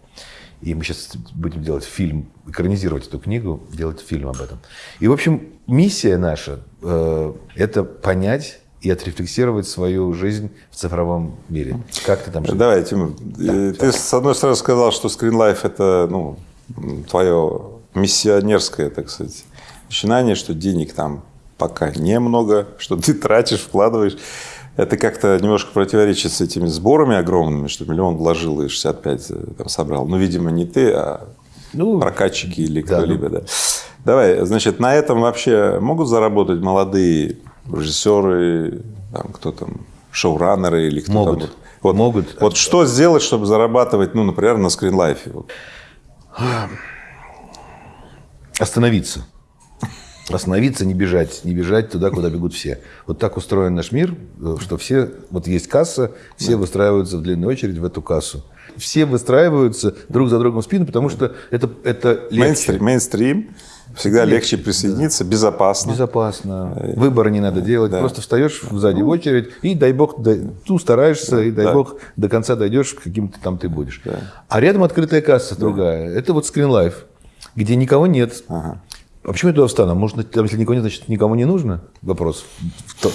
И мы сейчас будем делать фильм, экранизировать эту книгу, делать фильм об этом. И, в общем, миссия наша э, это понять и отрефлексировать свою жизнь в цифровом мире. Как ты там живешь? Давай, Тимур. э, ты с одной стороны сказал, что Screen Life это ну, твое миссионерское, так сказать, начинание, что денег там пока немного, что ты тратишь, вкладываешь. Это как-то немножко противоречит с этими сборами огромными, что миллион вложил и 65 там собрал. Ну, видимо, не ты, а Ну, прокатчики или да, кто-либо, да. Давай, значит, на этом вообще могут заработать молодые режиссеры, там, кто там, шоураннеры или кто Могут. там. вот? Могут. Вот что сделать, чтобы зарабатывать, ну, например, на скринлайфе? Вот. Остановиться. Остановиться, не бежать. Не бежать туда, куда бегут все. Вот так устроен наш мир, э, что все... Вот есть касса, все выстраиваются в длинную очередь в эту кассу. Все выстраиваются друг за другом в спину, потому что это, это легче. Мейнстрим, мейнстрим. Всегда легче присоединиться, безопасно. Безопасно. Выбора не надо делать. Да. Просто встаешь сзади в очередь и, дай бог, дай- ну, стараешься, и дай Да. бог, до конца дойдешь, каким ты там ты будешь. А рядом открытая касса другая. Это вот скринлайф, где никого нет. Ага. А почему я туда встану? Может, там, если никого нет, значит, никому не нужно? Вопрос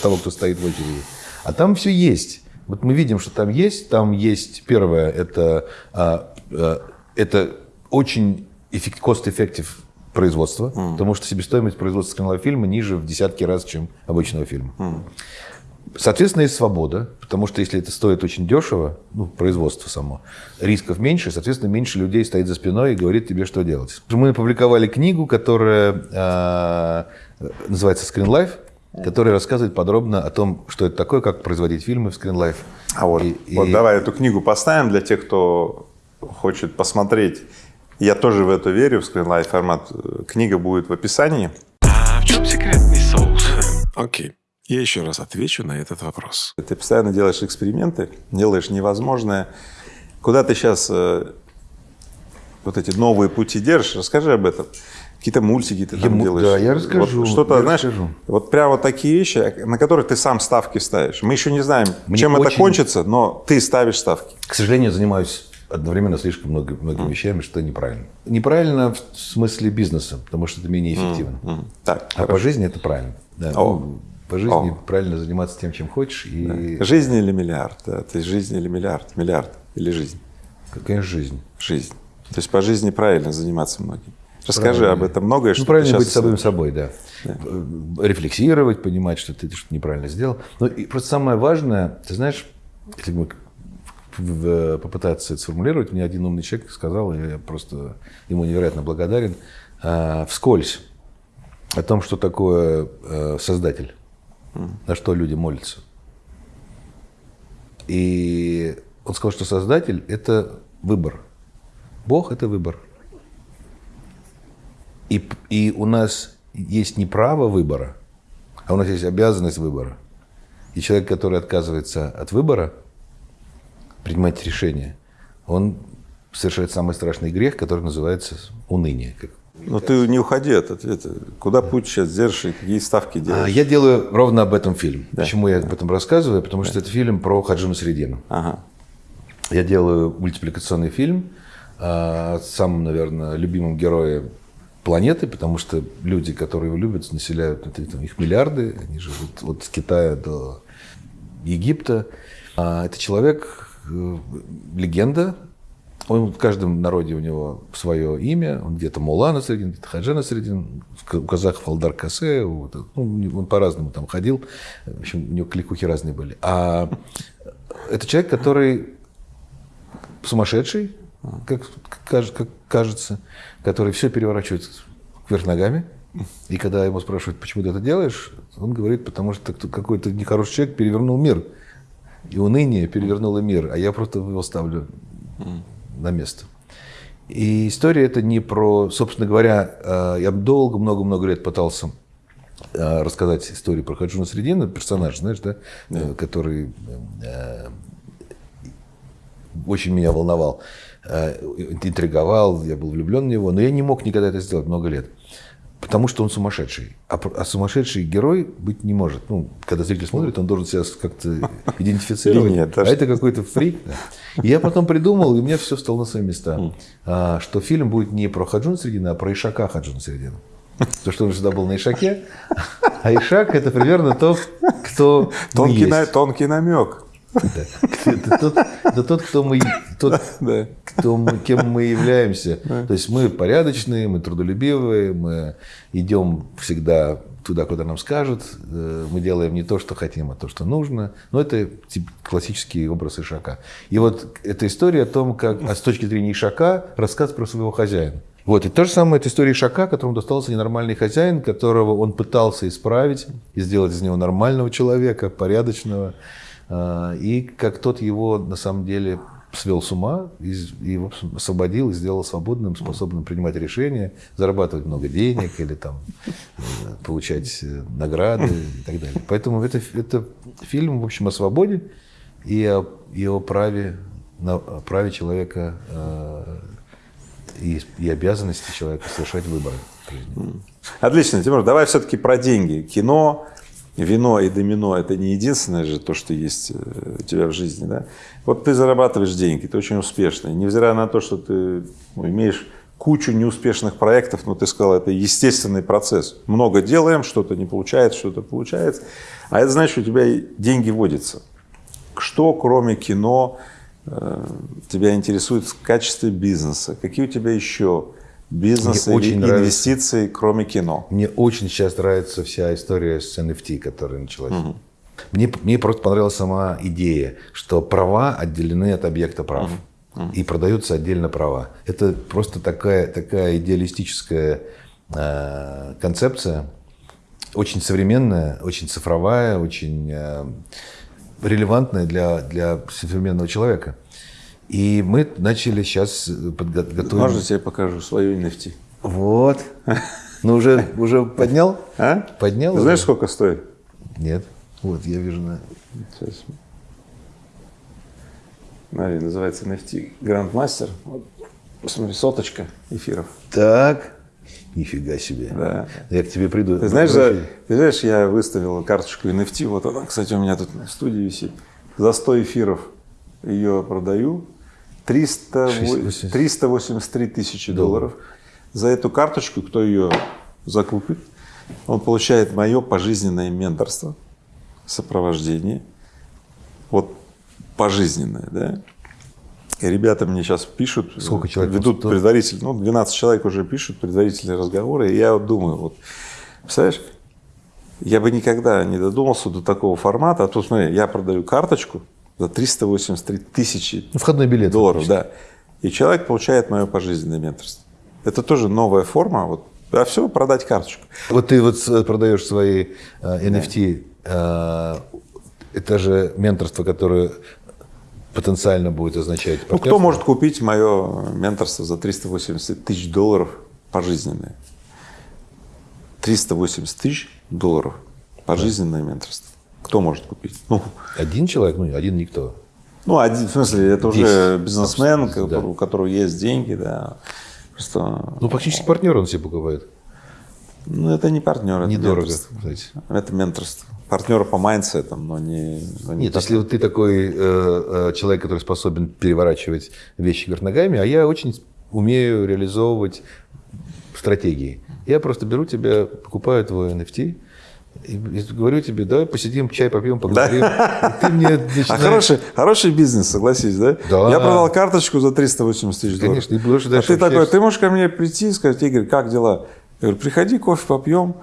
того, кто стоит в очереди. А там все есть. Вот мы видим, что там есть. Там есть, первое, это, а, а, это очень эффект, cost-effective производство, потому что себестоимость производства скринлайф фильма ниже в десятки раз, чем обычного фильма. Соответственно, есть свобода, потому что если это стоит очень дешево, ну, производство само, рисков меньше, соответственно, меньше людей стоит за спиной и говорит тебе, что делать. Мы опубликовали книгу, которая а, называется «Screen Life», которая рассказывает подробно о том, что это такое, как производить фильмы в Screen Life. А вот, И- вот и- давай эту книгу поставим для тех, кто хочет посмотреть. Я тоже в это верю, в скринлайф формат. Книга будет в описании. А в чем секретный соус? Окей. Я еще раз отвечу на этот вопрос. Ты постоянно делаешь эксперименты, делаешь невозможное. Куда ты сейчас вот эти новые пути держишь? Расскажи об этом. Какие-то мультики ты там Я му- делаешь. да, я расскажу, Вот что-то, знаешь, расскажу. вот прямо вот такие вещи, на которые ты сам ставки ставишь. Мы еще не знаем, Мне чем это очень- кончится, но ты ставишь ставки. К сожалению, занимаюсь одновременно слишком много, многими вещами, что неправильно. Неправильно в смысле бизнеса, потому что это менее эффективно. М, Так, А по жизни это правильно. Да. Ну, По жизни О. правильно заниматься тем, чем хочешь. И, Жизнь или миллиард? Да, то есть жизнь или миллиард? Миллиард или жизнь? конечно, жизнь. Жизнь. То есть по жизни правильно заниматься многим. Расскажи об этом многое, что Ну, правильно сейчас быть самим собой, да. Э, Рефлексировать, понимать, что ты что-то неправильно сделал. Но и просто самое важное, ты знаешь, если мы попытаться это сформулировать, мне один умный человек сказал, и я просто ему невероятно благодарен, а, вскользь о том, что такое э, создатель, на что люди молятся. И он сказал, что создатель – это выбор. Бог – это выбор. И, и у нас есть не право выбора, а у нас есть обязанность выбора. И человек, который отказывается от выбора, принимать решение, он совершает самый страшный грех, который называется уныние. Но ты не уходи от ответа. Куда путь сейчас держишь и какие ставки А делаешь? я делаю ровно об этом фильм. Почему я об этом рассказываю? Потому что это фильм про Хаджина Средину. Ага. Я делаю мультипликационный фильм а, с самым, наверное, любимым героем планеты, потому что люди, которые его любят, населяют, это, там, их миллиарды, они живут от Китая до Египта. А, это человек, легенда, он в каждом народе у него свое имя, он где-то Мулана Средин, где-то Хаджана Средин, у казахов Алдар Касе, у- ну, он по-разному там ходил, в общем, у него кликухи разные были. А это человек, который сумасшедший, как, как кажется, который все переворачивает вверх ногами. И когда ему спрашивают, почему ты это делаешь, он говорит, потому что какой-то нехороший человек перевернул мир. И уныние перевернуло мир, а я просто его ставлю на место. И история это не про, собственно говоря, э, я долго, много-много лет пытался э, рассказать историю про Хаджуна Средина, персонаж, знаешь, да, э, который очень меня волновал, интриговал, я был влюблен в него, но я не мог никогда это сделать много лет. Потому что он сумасшедший. А, а сумасшедший герой быть не может. Ну, когда зритель смотрит, он должен себя как-то идентифицировать. Нет, а это какой-то фрик. И я потом придумал, и у меня все встало на свои места, а, что фильм будет не про Хаджуна Средина, а про Ишака Хаджуна Средина. Потому что он всегда был на Ишаке. А Ишак – это примерно то, кто на- тонкий намек. Это тот, это тот, кто мы, тот, Да. кто мы, кем мы являемся. То есть мы порядочные, мы трудолюбивые, мы идем всегда туда, куда нам скажут. Э, Мы делаем не то, что хотим, а то, что нужно. Но это тип- классический образ Ишака. И вот эта история о том, как а с точки зрения Ишака рассказ про своего хозяина. Вот, и то же самое, это история Ишака, которому достался ненормальный хозяин, которого он пытался исправить и сделать из него нормального человека, порядочного. А, И как тот его на самом деле свел с ума и, и, освободил и сделал свободным, способным принимать решения, зарабатывать много денег или там получать э, награды и так далее. Поэтому это, это фильм, в общем, о свободе и о, и о праве, на, о праве человека э, и, и обязанности человека совершать выборы. Отлично, Тимур, давай все-таки про деньги. Кино, вино и домино – это не единственное же то, что есть э, у тебя в жизни, да? Вот ты зарабатываешь деньги, ты очень успешный. Невзирая на то, что ты ну, имеешь кучу неуспешных проектов, но ты сказал, это естественный процесс. Много делаем, что-то не получается, что-то получается. А это значит, у тебя деньги водятся. Что, кроме кино, э, тебя интересует в качестве бизнеса? Какие у тебя еще бизнесы Мне или очень нравится. инвестиции, кроме кино? Мне очень сейчас нравится вся история с NFT, которая началась. Мне, мне просто понравилась сама идея, что права отделены от объекта прав. И продаются отдельно права. Это просто такая, такая идеалистическая э, концепция, очень современная, очень цифровая, очень э, релевантная для, для современного человека. И мы начали сейчас подготовить... Можно я тебе покажу свою NFT? Вот. Ну, уже, уже поднял? А? Поднял знаешь, сколько стоит? Нет. Вот, я вижу на... Сейчас. Смотри, называется NFT Grandmaster. Вот, посмотри, соточка эфиров. Так. Нифига себе. Да. Я к тебе приду. Ты знаешь, за- ты знаешь, я выставил карточку NFT, вот она, кстати, у меня тут в студии висит. За 100 эфиров ее продаю. 300, во- 80. 383 тысячи долларов. За эту карточку, кто ее закупит, он получает мое пожизненное менторство, сопровождение. Вот пожизненное, да. И ребята мне сейчас пишут, Сколько человек? ведут Сто? предварительно, ну, 12 человек уже пишут предварительные разговоры, и я вот думаю, вот, представляешь, я бы никогда не додумался до такого формата, а тут, смотри, я продаю карточку за 383 тысячи ну, входной билет. долларов, да, и человек получает мое пожизненное менторство. Это тоже новая форма, вот, а все, продать карточку. Вот ты вот с- продаешь свои э, NFT. э, это же менторство, которое потенциально будет означать Ну, кто может купить мое менторство за 380 тысяч долларов пожизненное? 380 тысяч долларов пожизненное менторство. Кто может купить? Ну, Один человек? Ну, один никто. ну один, в смысле, это уже Десять. бизнесмен, Да. у которого есть деньги, да. Просто, Ну, фактически партнер он себе покупает. ну, это не партнер, это Недорого, менторство. кстати. Это менторство. Партнер по mindset ам, но не... но не Нет, так. если вот ты такой э, э, человек, который способен переворачивать вещи вверх ногами, а я очень умею реализовывать стратегии. Я просто беру тебя, покупаю твой NFT, и, и говорю тебе, давай посидим, чай попьем, поговорим. И ты мне А начинаешь- хороший, хороший бизнес, согласись, да? Да. Я продал карточку за 380 тысяч долларов. Конечно, и больше а дальше ты такой, ты можешь ко мне прийти и сказать, Игорь, как дела? Я говорю, приходи, кофе попьем,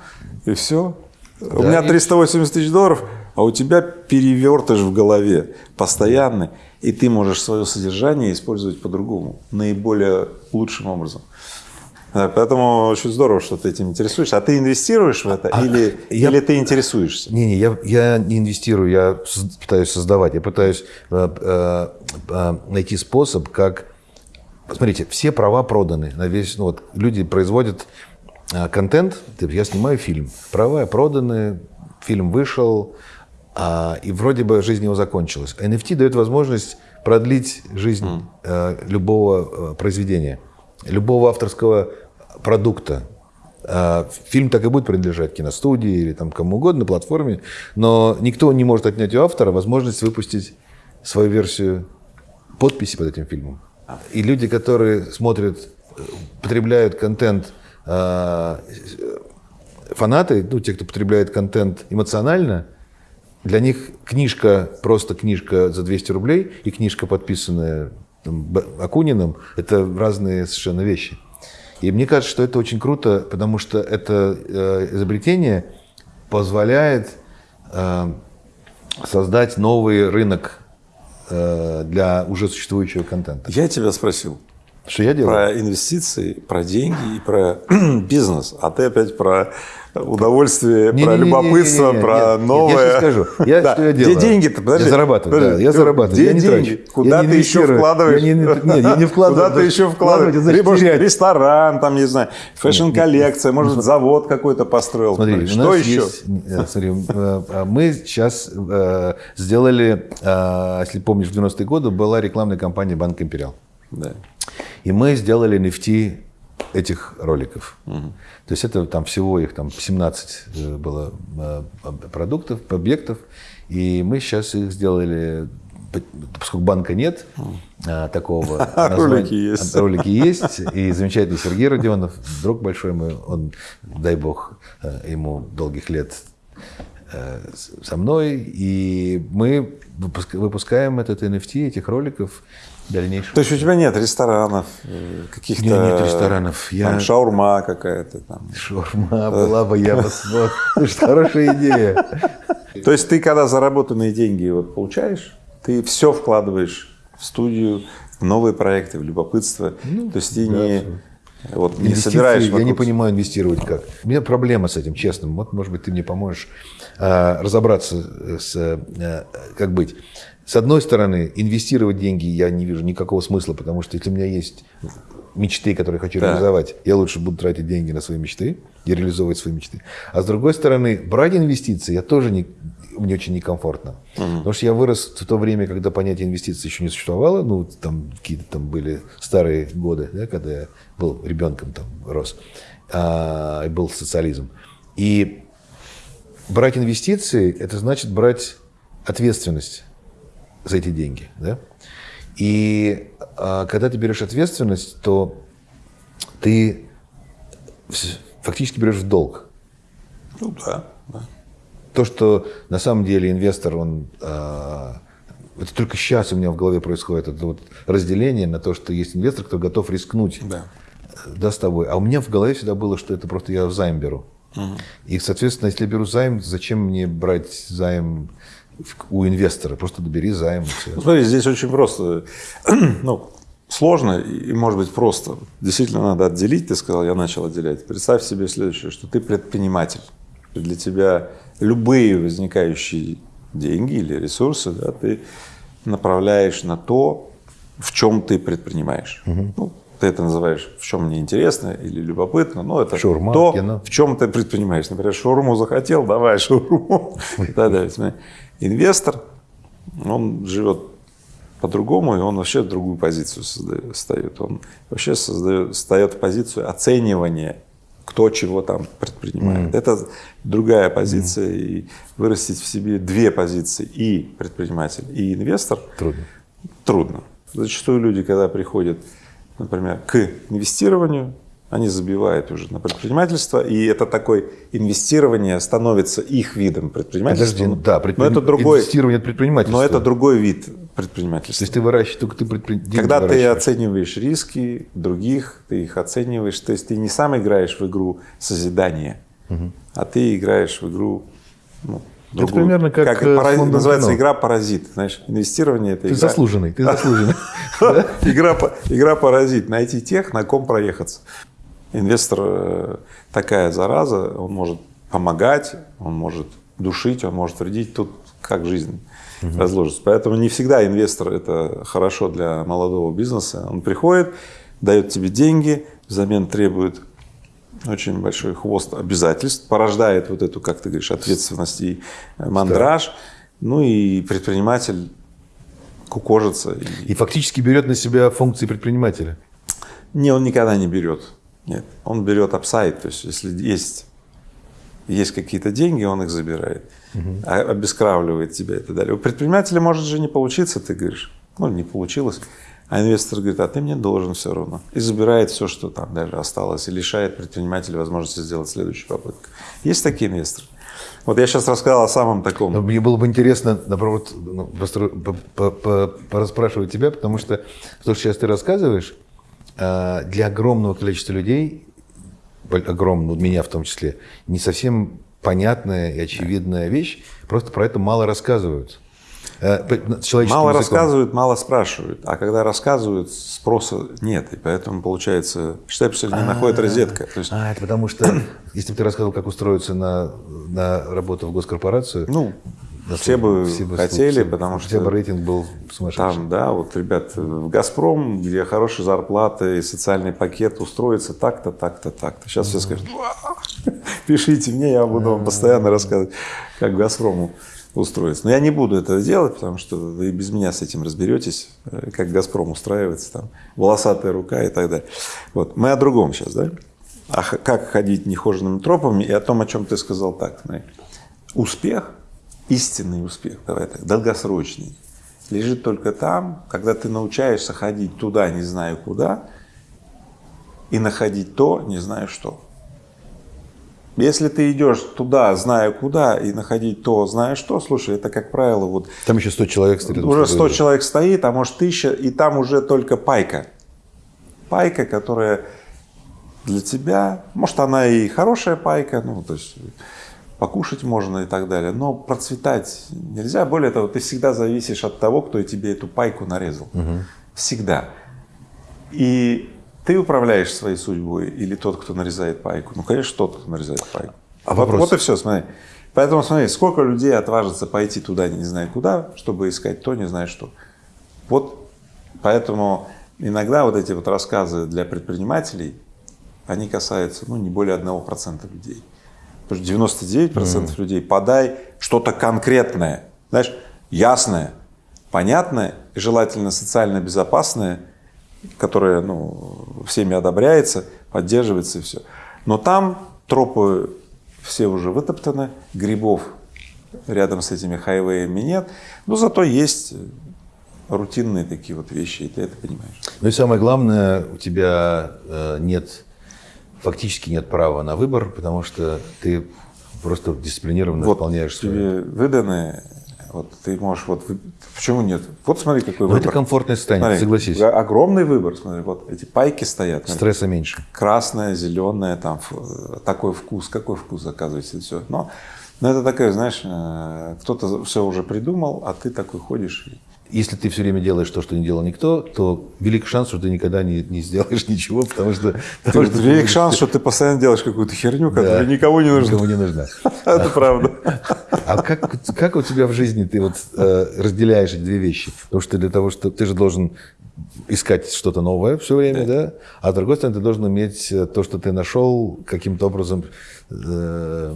и все. у меня и- 380 тысяч долларов, а у тебя перевертыш в голове постоянный, и ты можешь свое содержание использовать по-другому, наиболее лучшим образом. Да, поэтому очень здорово, что ты этим интересуешься. А ты инвестируешь в это или, я- или ты интересуешься? Не-не, я, я не инвестирую, я пытаюсь создавать, я пытаюсь э, э, э, найти способ, как... Смотрите, все права проданы на весь... Ну, вот люди производят э, контент, я снимаю фильм, права проданы, фильм вышел, а, и вроде бы жизнь его закончилась. А NFT дает возможность продлить жизнь э, любого э, произведения, любого авторского продукта. А, Фильм так и будет принадлежать киностудии или там кому угодно, платформе, но никто не может отнять у автора возможность выпустить свою версию подписи под этим фильмом. И люди, которые смотрят, потребляют контент, а, фанаты, ну, те, кто потребляет контент эмоционально, для них книжка, просто книжка за 200 рублей и книжка, подписанная там, Акуниным, это разные совершенно вещи. И мне кажется, что это очень круто, потому что это э, изобретение позволяет э, создать новый рынок э, для уже существующего контента. Я тебя спросил Что я делаю? про инвестиции, про деньги и про бизнес, а ты опять про удовольствие, про Не-не-не-не-не-не, любопытство, нет, про нет, новое. Я сейчас скажу. Я, Да. Что я Где делаю? деньги-то? Подожди. Я зарабатываю, да, Подожди. я зарабатываю. Где я не деньги? трачу. Куда Я не ты еще инвестирую. вкладываешь? Я не, нет, я не вкладываю. Куда ты еще вкладываешь? значит, Либо терять. ресторан, там, не знаю, fashion -коллекция, может, завод какой-то построил. Смотри, Что еще? есть- э, смотри, э, э, мы сейчас э, сделали, э, если помнишь, в 90-е годы была рекламная кампания Банк Империал. Да. И мы сделали NFT этих роликов. То есть это там всего их там 17 э, было э, продуктов, объектов. И мы сейчас их сделали, поскольку банка нет а, такого. названия- Ролики есть. а, Ролики есть. И замечательный Сергей Родионов, друг большой мой, он, дай бог, э, ему долгих лет со мной. И мы выпуск- выпускаем этот NFT, этих роликов дальнейшего. То есть у тебя нет ресторанов, э, каких-то... Меня нет ресторанов. там, Я- шаурма какая-то там. Шаурма была бы, я бы смог. Хорошая идея. То есть ты, когда заработанные деньги вот получаешь, ты все вкладываешь в студию, в новые проекты, в любопытство. То есть ты не, вот, не собираешь... я не вокруг- понимаю инвестировать как. У меня проблема с этим, честно. Вот, может быть, ты мне поможешь а, разобраться с, а, как быть. С одной стороны, инвестировать деньги я не вижу никакого смысла, потому что если у меня есть мечты, которые я хочу Да. реализовать, я лучше буду тратить деньги на свои мечты и реализовывать свои мечты. А с другой стороны, брать инвестиции я тоже не, мне очень некомфортно. Потому что я вырос в то время, когда понятие инвестиций еще не существовало, ну, там какие-то там были старые годы, да, когда я был ребенком, там, рос, а, и был социализм. И брать инвестиции – это значит брать ответственность за эти деньги, да? И а, когда ты берешь ответственность, то ты фактически берешь в долг. Ну да, да. То, что на самом деле инвестор, он... а, это только сейчас у меня в голове происходит это вот разделение на то, что есть инвестор, кто готов рискнуть Да. да, с тобой. А у меня в голове всегда было, что это просто я займ беру. И, соответственно, если я беру займ, зачем мне брать займ в- у инвестора? Просто добери займ. смотри, здесь очень просто. Ну, сложно и, может быть, просто. Действительно, надо отделить. Ты сказал, я начал отделять. Представь себе следующее, что ты предприниматель. Для тебя любые возникающие деньги или ресурсы да, ты направляешь на то, в чем ты предпринимаешь. Ну, ты это называешь, в чем мне интересно или любопытно, но это Шаурма, то, кино. в чем ты предпринимаешь. Например, шаурму захотел, давай шаурму. далее. Смотри, Инвестор, он живет по-другому, и он вообще другую позицию создает, встает. Он вообще создает, встает в позицию оценивания, кто чего там предпринимает. Это другая позиция, и вырастить в себе две позиции, и предприниматель, и инвестор, Трудно. трудно. Зачастую люди, когда приходят, например, к инвестированию, они забивают уже на предпринимательство, и это такое инвестирование становится их видом предпринимательства. Подожди, да, но предприним- это другой, инвестирование предпринимательства. но это другой вид То предпринимательства. есть ты выращиваешь, только ты предпри... деньги Когда ты оцениваешь риски других, ты их оцениваешь, то есть ты не сам играешь в игру созидания, а ты играешь в игру ну, другую. примерно как, э, пара- с фондом называется кино. игра паразит. Знаешь, инвестирование это Ты игра. заслуженный, ты заслуженный. игра паразит. Найти тех, на ком проехаться. Инвестор э, такая зараза, он может помогать, он может душить, он может вредить. Тут как жизнь разложится. Поэтому не всегда инвестор это хорошо для молодого бизнеса. Он приходит, дает тебе деньги, взамен требует очень большой хвост обязательств, порождает вот эту, как ты говоришь, ответственность и э, мандраж. Ну и предприниматель кукожится. и- фактически берет на себя функции предпринимателя. не, он никогда не берет. Нет, он берет апсайд, то есть если есть, есть какие-то деньги, он их забирает, а- обескравливает тебя и так далее. У предпринимателя может же не получиться, ты говоришь, ну не получилось, а инвестор говорит, а ты мне должен все равно. И забирает все, что там даже осталось, и лишает предпринимателя возможности сделать следующую попытку. Есть такие инвесторы. Вот я сейчас рассказал о самом таком. Но мне было бы интересно, наоборот, ну, пораспрашивать тебя, потому что то, что сейчас ты рассказываешь, а, для огромного количества людей, огромного, меня в том числе, не совсем понятная и очевидная вещь, просто про это мало рассказывают. Мало языком. рассказывают, мало спрашивают. А когда рассказывают, спроса нет. И поэтому, получается, что не находит розетка. То есть, А, это потому что, если бы ты рассказывал, как устроиться на, на работу в госкорпорацию, ну, все бы все бы- хотели, все- потому что тебя бы рейтинг был сумасшедший. Там, да, вот, ребят, в «Газпром», где хорошая зарплата и социальный пакет, устроиться так-то, так-то, так-то. Сейчас все скажут, «Ва, пишите мне, я буду вам постоянно рассказывать, как «Газпрому» устроиться. Но я не буду этого делать, потому что вы без меня с этим разберетесь, э, как «Газпром» устраивается, там, волосатая рука и так далее. Вот. Мы о другом сейчас, да? Х- как ходить нехоженными тропами и о том, о чем ты сказал так. смотри. Успех, истинный успех, давай так, долгосрочный, лежит только там, когда ты научаешься ходить туда, не знаю куда, и находить то, не знаю что. Если ты идешь туда, зная куда, и находить то, зная что, слушай, это, как правило, вот Там еще 100 человек стоит. уже с 100 тобой. человек стоит, а может тысяча, и там уже только пайка. Пайка, которая для тебя, может, она и хорошая пайка, ну, то есть покушать можно и так далее, но процветать нельзя. Более того, ты всегда зависишь от того, кто тебе эту пайку нарезал. Всегда. И ты управляешь своей судьбой или тот, кто нарезает пайку? Ну, конечно, тот, кто нарезает пайку. А вот, вопрос? вот и все, смотри. Поэтому смотри, сколько людей отважится пойти туда, не знаю куда, чтобы искать то, не знаю что. Вот поэтому иногда вот эти вот рассказы для предпринимателей, они касаются, ну, не более 1% людей. Потому что 99% людей подай что-то конкретное, знаешь, ясное, понятное и желательно социально безопасное, которое ну, всеми одобряется, поддерживается и все. Но там тропы все уже вытоптаны, грибов рядом с этими хайвеями нет, но зато есть рутинные такие вот вещи, и ты это понимаешь. Ну и самое главное, у тебя э, нет, фактически нет права на выбор, потому что ты просто дисциплинированно Вот выполняешь тебе выданы, вот ты можешь вот почему нет? Вот смотри какой Ну, выбор. это комфортное состояние, Смотри, согласись. Огромный выбор, смотри, вот эти пайки стоят. смотри. Стресса меньше. красное, зеленое, там такой вкус, какой вкус заказываете, все. Но, но это такое, знаешь, э, кто-то все уже придумал, а ты такой ходишь. Если ты все время делаешь то, что не делал никто, то велик шанс, что ты никогда не, не сделаешь ничего, потому что... потому что ты Велик будешь- шанс, что ты постоянно делаешь какую-то херню, Да. которая никого не нужна. Никому не нужна. Это правда. А как, как у тебя в жизни ты вот э, разделяешь эти две вещи? Потому что для того, что ты же должен искать что-то новое все время, да. А с другой стороны, ты должен уметь э, то, что ты нашел, каким-то образом э,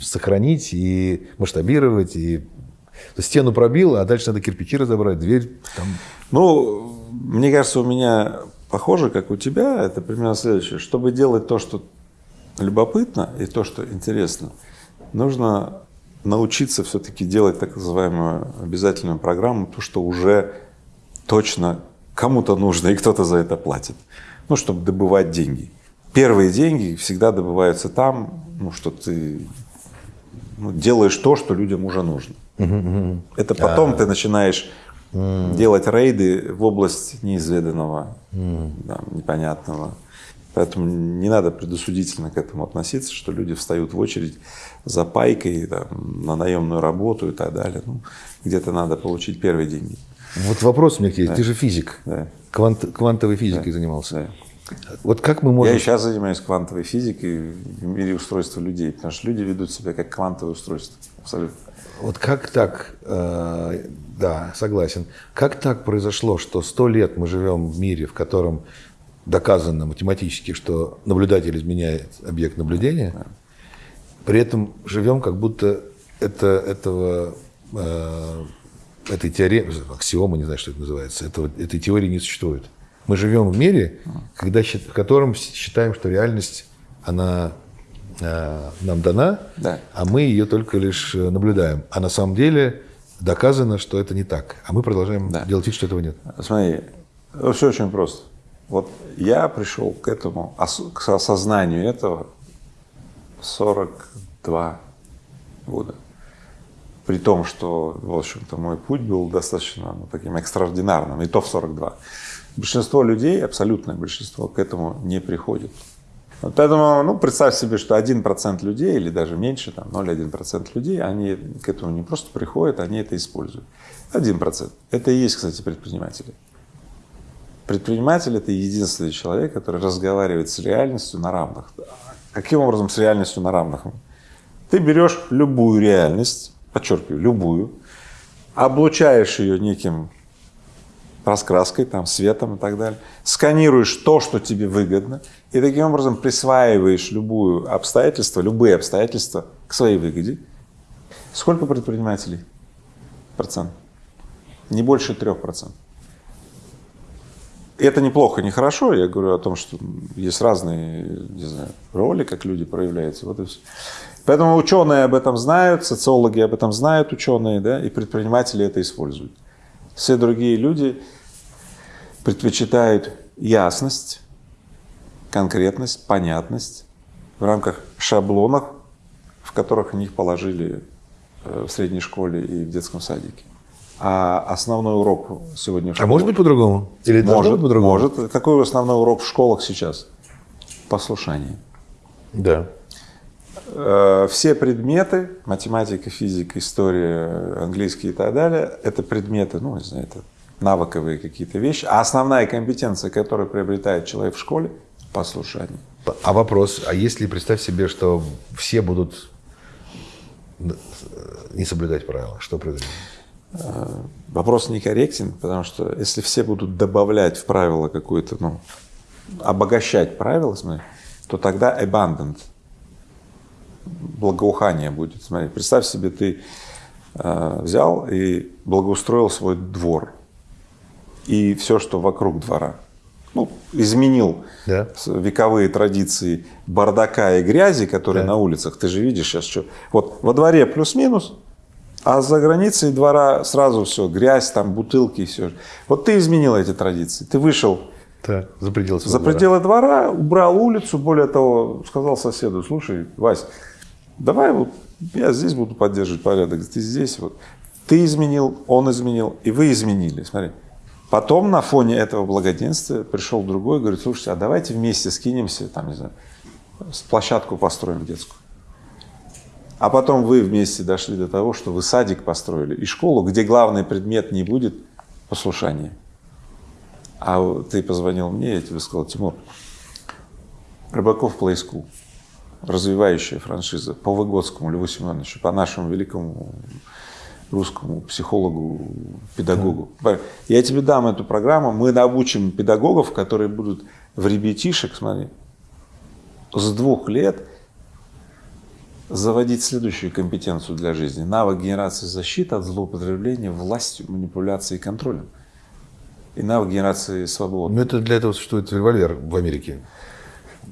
сохранить и масштабировать, и стену пробил, а дальше надо кирпичи разобрать, дверь там. Ну, мне кажется, у меня похоже, как у тебя, это примерно следующее. Чтобы делать то, что любопытно и то, что интересно, нужно научиться все-таки делать так называемую обязательную программу, то, что уже точно кому-то нужно, и кто-то за это платит. Ну, чтобы добывать деньги. Первые деньги всегда добываются там, ну, что ты ну, делаешь то, что людям уже нужно. Это потом ты начинаешь делать рейды в область неизведанного, да, непонятного. Поэтому не надо предосудительно к этому относиться, что люди встают в очередь за пайкой там, на наемную работу и так далее. Ну, где-то надо получить первые деньги. Вот вопрос у меня есть. Ты же физик. Да. Квант- квантовой физикой занимался. Да. Вот как мы Я можем... и сейчас занимаюсь квантовой физикой в мире устройства людей, потому что люди ведут себя как квантовое устройство. Абсолютно. Вот как так, э, да, согласен, как так произошло, что сто лет мы живем в мире, в котором доказано математически, что наблюдатель изменяет объект наблюдения, при этом живем как будто это, этого, э, этой теоремы, аксиомы, не знаю, что это называется, этого, этой теории не существует. Мы живем в мире, когда, в котором считаем, что реальность, она э, нам дана, Да. а мы ее только лишь э, наблюдаем. А на самом деле доказано, что это не так. А мы продолжаем Да. делать вид, что этого нет. Смотри, все очень просто. Вот я пришел к этому, к осознанию этого 42 года. При том, что, в общем-то, мой путь был достаточно ну, таким экстраординарным, и то в 42. Большинство людей, абсолютное большинство, к этому не приходит. Вот поэтому, ну, представь себе, что 1% людей, или даже меньше, там 0,1% людей, они к этому не просто приходят, они это используют. 1%. Это и есть, кстати, предприниматели. Предприниматель – это единственный человек, который разговаривает с реальностью на равных. Каким образом с реальностью на равных? Ты берешь любую реальность, подчеркиваю, любую, облучаешь ее неким раскраской, там, светом и так далее, сканируешь то, что тебе выгодно, и таким образом присваиваешь любую обстоятельство, любые обстоятельства к своей выгоде. Сколько предпринимателей? Процент. Не больше трех процентов. Это неплохо, не хорошо. Я говорю о том, что есть разные, не знаю, роли, как люди проявляются. Вот и все. Поэтому ученые об этом знают, социологи об этом знают, ученые, да, и предприниматели это используют. Все другие люди предпочитают ясность, конкретность, понятность в рамках шаблонов, в которых они их положили э, в средней школе и в детском садике. А основной урок сегодня в А может быть по-другому? Или может, быть по-другому? может. Какой основной урок в школах сейчас? Послушание. Да. Э, Все предметы, математика, физика, история, английский и так далее, это предметы, ну, не знаю, это навыковые какие-то вещи. А основная компетенция, которую приобретает человек в школе – послушание. А вопрос, а если представь себе, что все будут не соблюдать правила, что произойдет? Вопрос некорректен, потому что если все будут добавлять в правила какое-то, ну, обогащать правила, смотри, то тогда abundant, благоухание будет. Смотри, представь себе, ты э, взял и благоустроил свой двор и все, что вокруг двора. Ну, изменил Да. вековые традиции бардака и грязи, которые Да. на улицах. Ты же видишь сейчас, что вот во дворе плюс-минус, а за границей двора сразу все, грязь, там бутылки и все. Вот ты изменил эти традиции. Ты вышел Так, за пределы за своего двора. пределы двора, убрал улицу, более того, сказал соседу, слушай, Вась, давай вот я здесь буду поддерживать порядок, ты здесь вот. Ты изменил, он изменил, и вы изменили. Смотри. Потом на фоне этого благоденствия пришел другой, говорит, слушайте, а давайте вместе скинемся, там, не знаю, площадку построим детскую. А потом вы вместе дошли до того, что вы садик построили и школу, где главный предмет не будет послушания. А ты позвонил мне, я тебе сказал, Тимур, Рыбаков Play School, развивающая франшиза по Выгодскому Льву Семеновичу, по нашему великому русскому психологу, педагогу. Я тебе дам эту программу, мы научим педагогов, которые будут в ребятишек, смотри, с двух лет заводить следующую компетенцию для жизни. Навык генерации защиты от злоупотребления властью, манипуляцией и контролем. И навык генерации свободы. Ну, это для этого существует револьвер в Америке.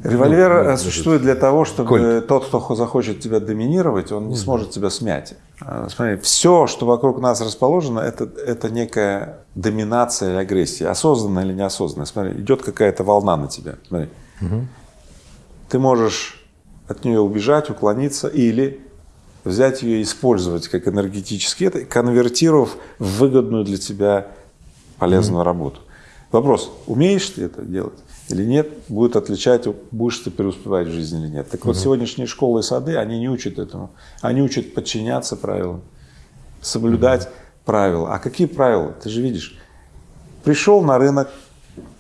Револьвер Ну, э, ну, существует для того, чтобы Кольт. тот, кто хо- захочет тебя доминировать, он не сможет тебя смять. А, Смотри, все, что вокруг нас расположено, это, это некая доминация или агрессия, осознанная или неосознанная. Смотри, идет какая-то волна на тебя. Смотри. Ты можешь от нее убежать, уклониться или взять ее и использовать как энергетический, конвертировав в выгодную для тебя полезную работу. Вопрос, умеешь ты это делать или нет, будет отличать, будешь ты преуспевать в жизни или нет. Так вот, сегодняшние школы и сады, они не учат этому. Они учат подчиняться правилам, соблюдать правила. А какие правила? Ты же видишь, пришел на рынок,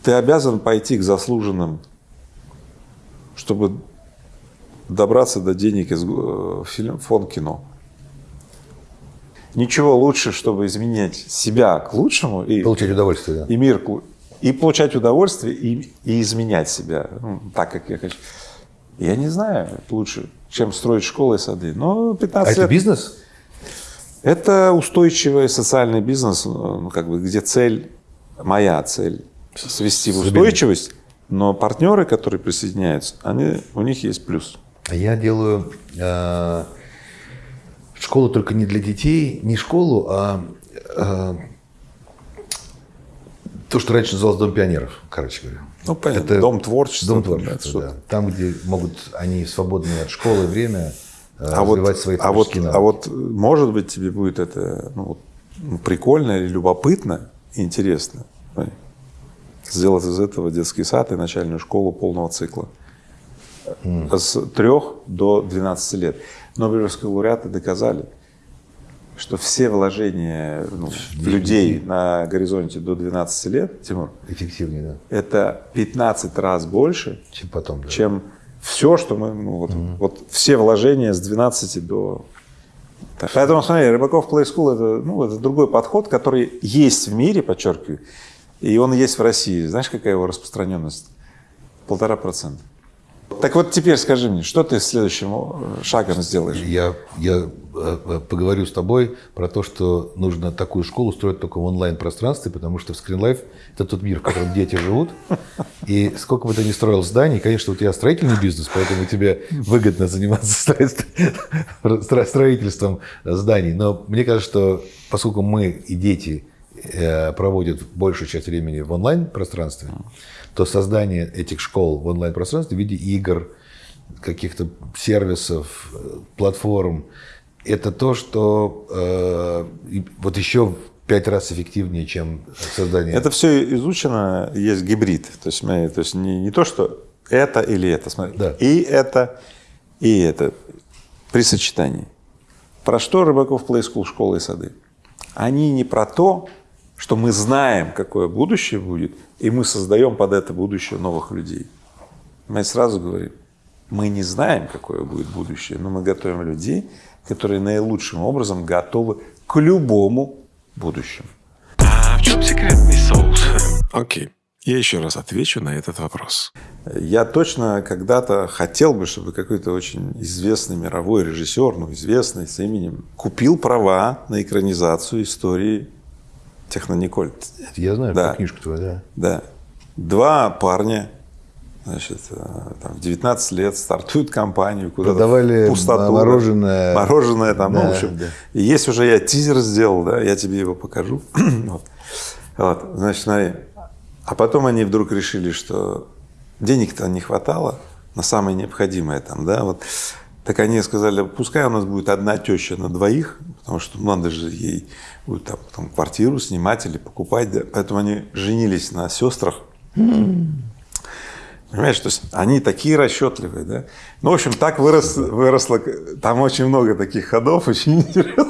ты обязан пойти к заслуженным, чтобы добраться до денег из э, фонд кино. Ничего лучше, чтобы изменять себя к лучшему и, Получать удовольствие, да. и мир к и получать удовольствие и, и изменять себя ну, так, как я хочу. Я не знаю лучше, чем строить школы и сады. Но А 15 это лет бизнес? это устойчивый социальный бизнес, ну, как бы, где цель, моя цель, свести в устойчивость, но партнеры, которые присоединяются, они, у них есть плюс. А Я делаю э, школу только не для детей, не школу, а э, то, что раньше называлось Дом пионеров, короче говоря. Ну, понятно, Это дом творчества. Дом творчества, да. Там, где могут они в свободное от школы время э, А вот, развивать свои а, вот, творческие а навыки. вот, может быть, тебе будет это ну, вот, ну, прикольно или любопытно, и интересно. Смотри. Сделать из этого детский сад и начальную школу полного цикла. С 3 до 12 лет. Нобелевские лауреаты доказали, что все вложения ну, в людей на горизонте до 12 лет, Тимур, Эффективнее, да, это 15 раз больше, чем потом. да. чем все, что мы, ну, вот, вот все вложения с 12 до... Так, Поэтому, смотри, Рыбаков Play School это, ну, это другой подход, который есть в мире, подчеркиваю, и он есть в России. Знаешь, какая его распространенность? Полтора процента. Так вот теперь скажи мне, что ты следующим э, шагом сделаешь? Я, я э, э, поговорю с тобой про то, что нужно такую школу строить только в онлайн-пространстве, потому что в Life – это тот мир, в котором дети живут. И сколько бы ты ни строил зданий, конечно, у тебя строительный бизнес, поэтому тебе выгодно заниматься строительством- стро- строительством зданий. Но мне кажется, что поскольку мы и дети проводят большую часть времени в онлайн-пространстве, то создание этих школ в онлайн-пространстве в виде игр, каких-то сервисов, э, платформ, это то, что э, вот еще в пять раз эффективнее, чем создание. Это все изучено, есть гибрид. То есть, смотри, то есть не, не то, что это или это. Смотри, Да. и это, и это при сочетании. Про что Рыбаков Play School, школы и сады? Они не про то, что мы знаем, какое будущее будет, и мы создаем под это будущее новых людей. Мы сразу говорим, мы не знаем, какое будет будущее, но мы готовим людей, которые наилучшим образом готовы к любому будущему. А в чем секретный соус? Окей. Я еще раз отвечу на этот вопрос. Я точно когда-то хотел бы, чтобы какой-то очень известный мировой режиссер, ну, известный с именем, купил права на экранизацию истории Технониколь. Я знаю, Да. книжку твою, да. Да. Два парня, значит, э, там, в 19 лет стартуют компанию, куда-то Продавали пустоту. мороженое. Мороженое там, ну, Да, в общем. да. И есть уже я тизер сделал, да, я тебе его покажу. вот. Вот, значит, смотри. А потом они вдруг решили, что денег-то не хватало на самое необходимое там, да, вот. Так они сказали, пускай у нас будет одна теща на двоих, потому что ну, надо же ей будет там, потом квартиру снимать или покупать, да. Поэтому они женились на сестрах. Понимаешь, то есть они такие расчетливые, да? Ну, в общем, так вырос, выросло, там очень много таких ходов, очень интересно.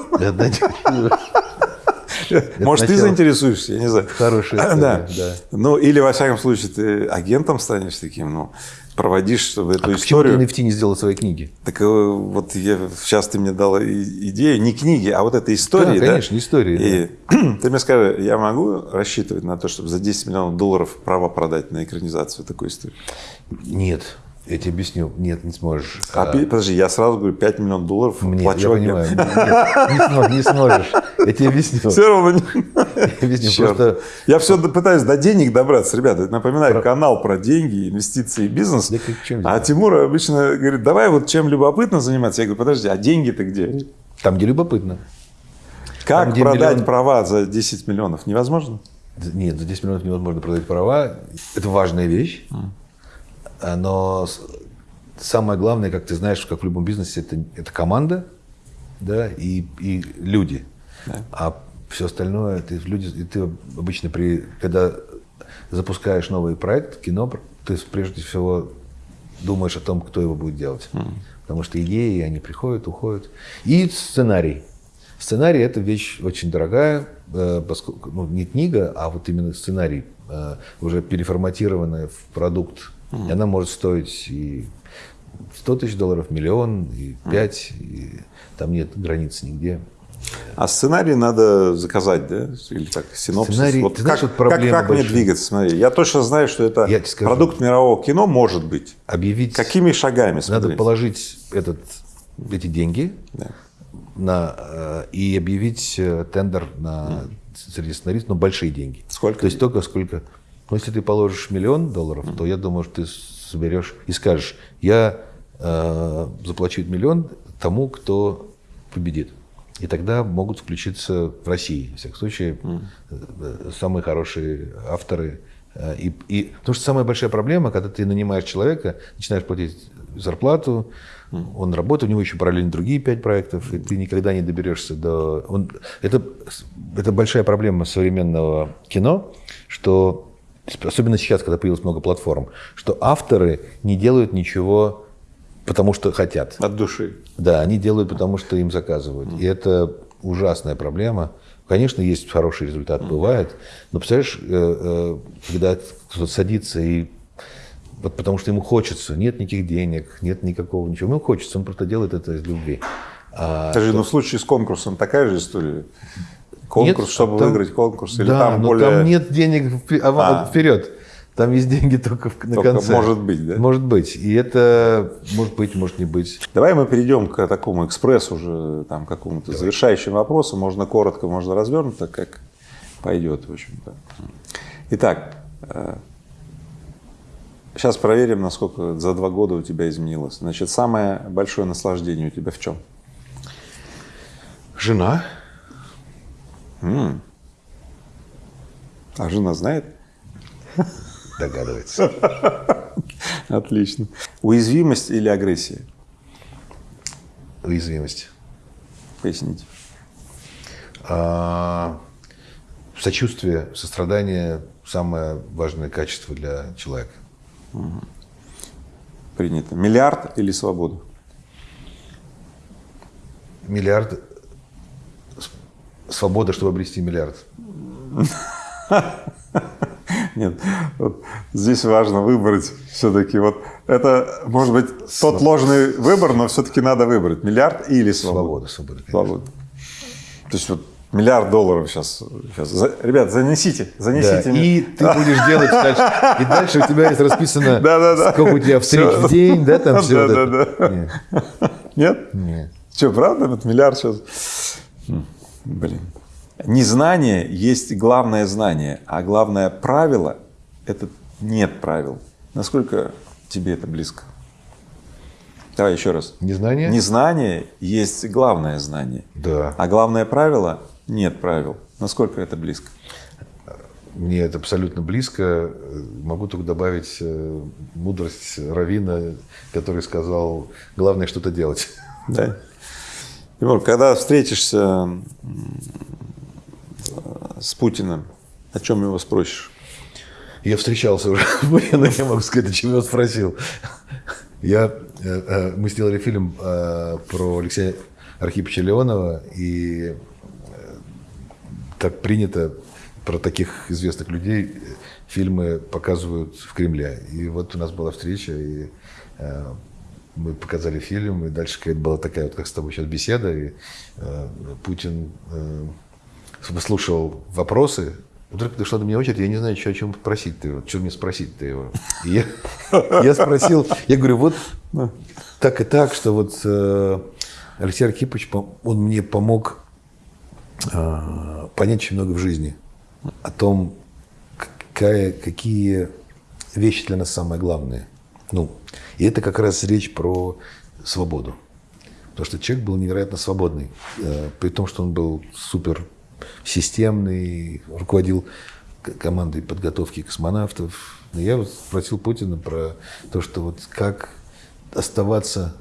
Может, ты заинтересуешься, я не знаю. Хорошая история, да. Ну, или, во всяком случае, ты агентом станешь таким, ну, проводишь чтобы эту А почему ты историю. NFT не сделал свои книги? Так э, вот я, сейчас ты мне дала идею, не книги, а вот этой истории. Да, конечно, истории, И ты мне скажи, я могу рассчитывать на то, чтобы за 10 миллионов долларов права продать на экранизацию такой истории? Нет, я тебе объясню. Нет, не сможешь. А, пи- подожди, я сразу говорю, 5 миллионов долларов Нет, плачу я понимаю. Нет, не, сможешь, не сможешь. Я тебе объясню. Все равно Я объясню. Черт. Просто Я все пытаюсь до денег добраться. Ребята, напоминаю, канал про деньги, инвестиции и бизнес. Да как- чем а? Тимур обычно говорит, давай вот чем любопытно заниматься. Я говорю, подожди, а деньги-то где? там, где любопытно. Как где продать миллион- права за 10 миллионов? Невозможно? Нет, за 10 миллионов невозможно продать права. Это важная вещь. А, Но самое главное, как ты знаешь, как в любом бизнесе, это, это команда да, и, и люди. А все остальное, ты, люди, и ты обычно, при, когда запускаешь новый проект, кино, ты прежде всего думаешь о том, кто его будет делать. Потому что идеи, они приходят, уходят. И сценарий. Сценарий – это вещь очень дорогая, э, поскольку, ну, не книга, а вот именно сценарий, э, уже переформатированная в продукт. И она может стоить и 100 тысяч долларов, миллион, и 5, и там нет границ нигде. А сценарий надо заказать, да? Или так, синопсис. Сценарий- вот ты знаешь, как, вот проблема как, как мне двигаться? Смотри, я точно знаю, что это Я скажу. продукт мирового кино может быть. Объявить... Какими шагами Надо смотреть? положить этот, эти деньги Да. на, э, и объявить э, тендер на, среди сценаристов, но большие деньги. Сколько То есть только сколько... Ну, если ты положишь миллион долларов, то я думаю, что ты соберешь и скажешь, я э, заплачу миллион тому, кто победит. И тогда могут включиться в России, в всяком случае, э, самые хорошие авторы. э, И, и, потому что самая большая проблема, когда ты нанимаешь человека, начинаешь платить зарплату, он работает, у него еще параллельно другие пять проектов, и ты никогда не доберешься до... Он... Это, это большая проблема современного кино, что особенно сейчас, когда появилось много платформ, что авторы не делают ничего потому что хотят. От души. Да, они делают потому что им заказывают. И это ужасная проблема. Конечно, есть хороший результат, бывает, но представляешь, э, э, когда кто-то садится и вот потому что ему хочется, нет никаких денег, нет никакого ничего, ему хочется, он просто делает это из любви. А Скажи, ну в случае с конкурсом такая же история? Конкурс, Нет, чтобы там- выиграть конкурс? Или да, там но более... там нет денег а, А. вперед. Там есть деньги только в- на Только конце. может быть, да? Может быть. И это может быть, может не быть. Давай мы перейдем к такому экспрессу уже, там, какому-то завершающему вопросу. Можно коротко, можно развернуто, как пойдет, в общем-то. Итак, э, сейчас проверим, насколько за два года у тебя изменилось. Значит, самое большое наслаждение у тебя в чем? Жена. А жена знает? Догадывается. Отлично. Уязвимость или агрессия? Уязвимость. Поясните. А, сочувствие, сострадание – самое важное качество для человека. Принято. Миллиард или свобода? Миллиард – свобода, чтобы обрести миллиард. Нет, вот здесь важно выбрать все-таки вот это может быть тот ложный выбор, но все-таки надо выбрать миллиард или свобода. Свобода, свобода. конечно. Свобода. То есть вот миллиард долларов сейчас, сейчас. За- ребят, занесите, Да, занесите. и ты будешь делать дальше. И дальше у тебя есть расписано, Да-да-да. сколько у тебя встреч в день, да, там все. Да-да-да. Нет? Нет. Что, правда? Вот миллиард сейчас. Блин. Незнание есть главное знание, а главное правило – это нет правил. Насколько тебе это близко? Давай еще раз. Незнание? Незнание есть главное знание, Да. а главное правило – нет правил. Насколько это близко? Мне это абсолютно близко. Могу только добавить э, мудрость Равина, который сказал, главное что-то делать. Да. Тимур, когда встретишься с Путиным, о чем его спросишь? Я встречался уже, но я могу сказать, о чем я спросил. Я, э, э, мы сделали фильм э, про Алексея Архиповича Леонова, и так принято про таких известных людей фильмы показывают в Кремле. И вот у нас была встреча, и мы показали фильм, и дальше какая-то была такая вот, как с тобой сейчас беседа, и э, Путин э, выслушивал вопросы. Вдруг дошла до меня очередь, я не знаю, что, о чем спросить-то его, что мне спросить-то его. И я, я спросил, я говорю, вот так и так, что вот э, Алексей Архипович, он мне помог э, понять очень много в жизни о том, какая, какие вещи для нас самые главные. Ну, и это как раз речь про свободу. Потому что человек был невероятно свободный, э, при том, что он был супер системный, руководил командой подготовки космонавтов. Я вот спросил Путина про то, что вот как оставаться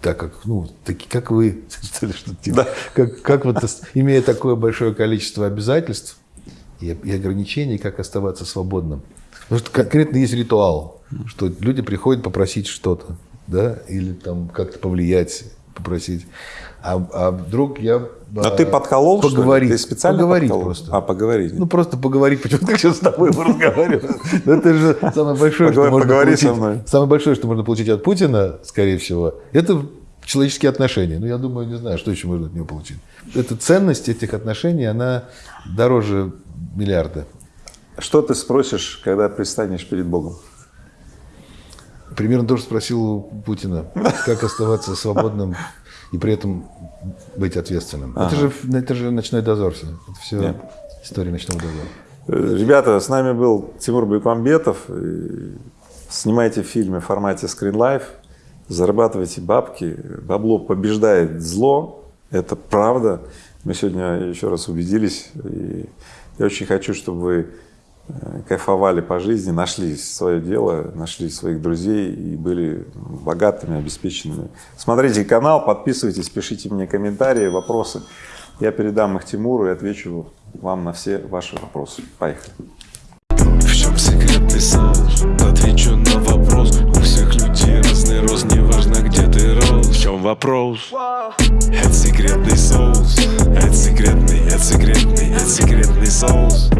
так как, ну, таки, как вы, что ли, что типа, как, как вот, имея такое большое количество обязательств и, и ограничений, как оставаться свободным. Потому что конкретно есть ритуал, что люди приходят попросить что-то, да, или там как-то повлиять, попросить. А, а вдруг я... А ты подколол, что ли? поговорить, Ты специально поговорить подколол? просто. А, поговорить. Ну, просто поговорить, почему ты сейчас с тобой разговариваю. Ну, Это же самое большое, что можно поговори со получить. мной. Самое большое, что можно получить от Путина, скорее всего, это человеческие отношения. Ну, я думаю, не знаю, что еще можно от него получить. Эта ценность этих отношений, она дороже миллиарда. Что ты спросишь, когда предстанешь перед Богом? Примерно тоже спросил у Путина, как оставаться свободным и при этом быть ответственным. Это, же, это же ночной дозор все. Это все Да. история ночного дозора. Э, Ребята, с нами был Тимур Бекмамбетов. И Снимайте фильмы в формате Screen Life, зарабатывайте бабки. Бабло побеждает зло, это правда. Мы сегодня еще раз убедились. И я очень хочу, чтобы вы э, кайфовали по жизни, нашли свое дело, нашли своих друзей и были богатыми, обеспеченными. Смотрите канал, подписывайтесь, пишите мне комментарии, вопросы. Я передам их Тимуру и отвечу вам на все ваши вопросы. Поехали. В чем секретный соус? Отвечу на вопрос У всех людей разный рост Неважно где ты рос В чем вопрос? Это секретный соус Это секретный, это секретный, это секретный соус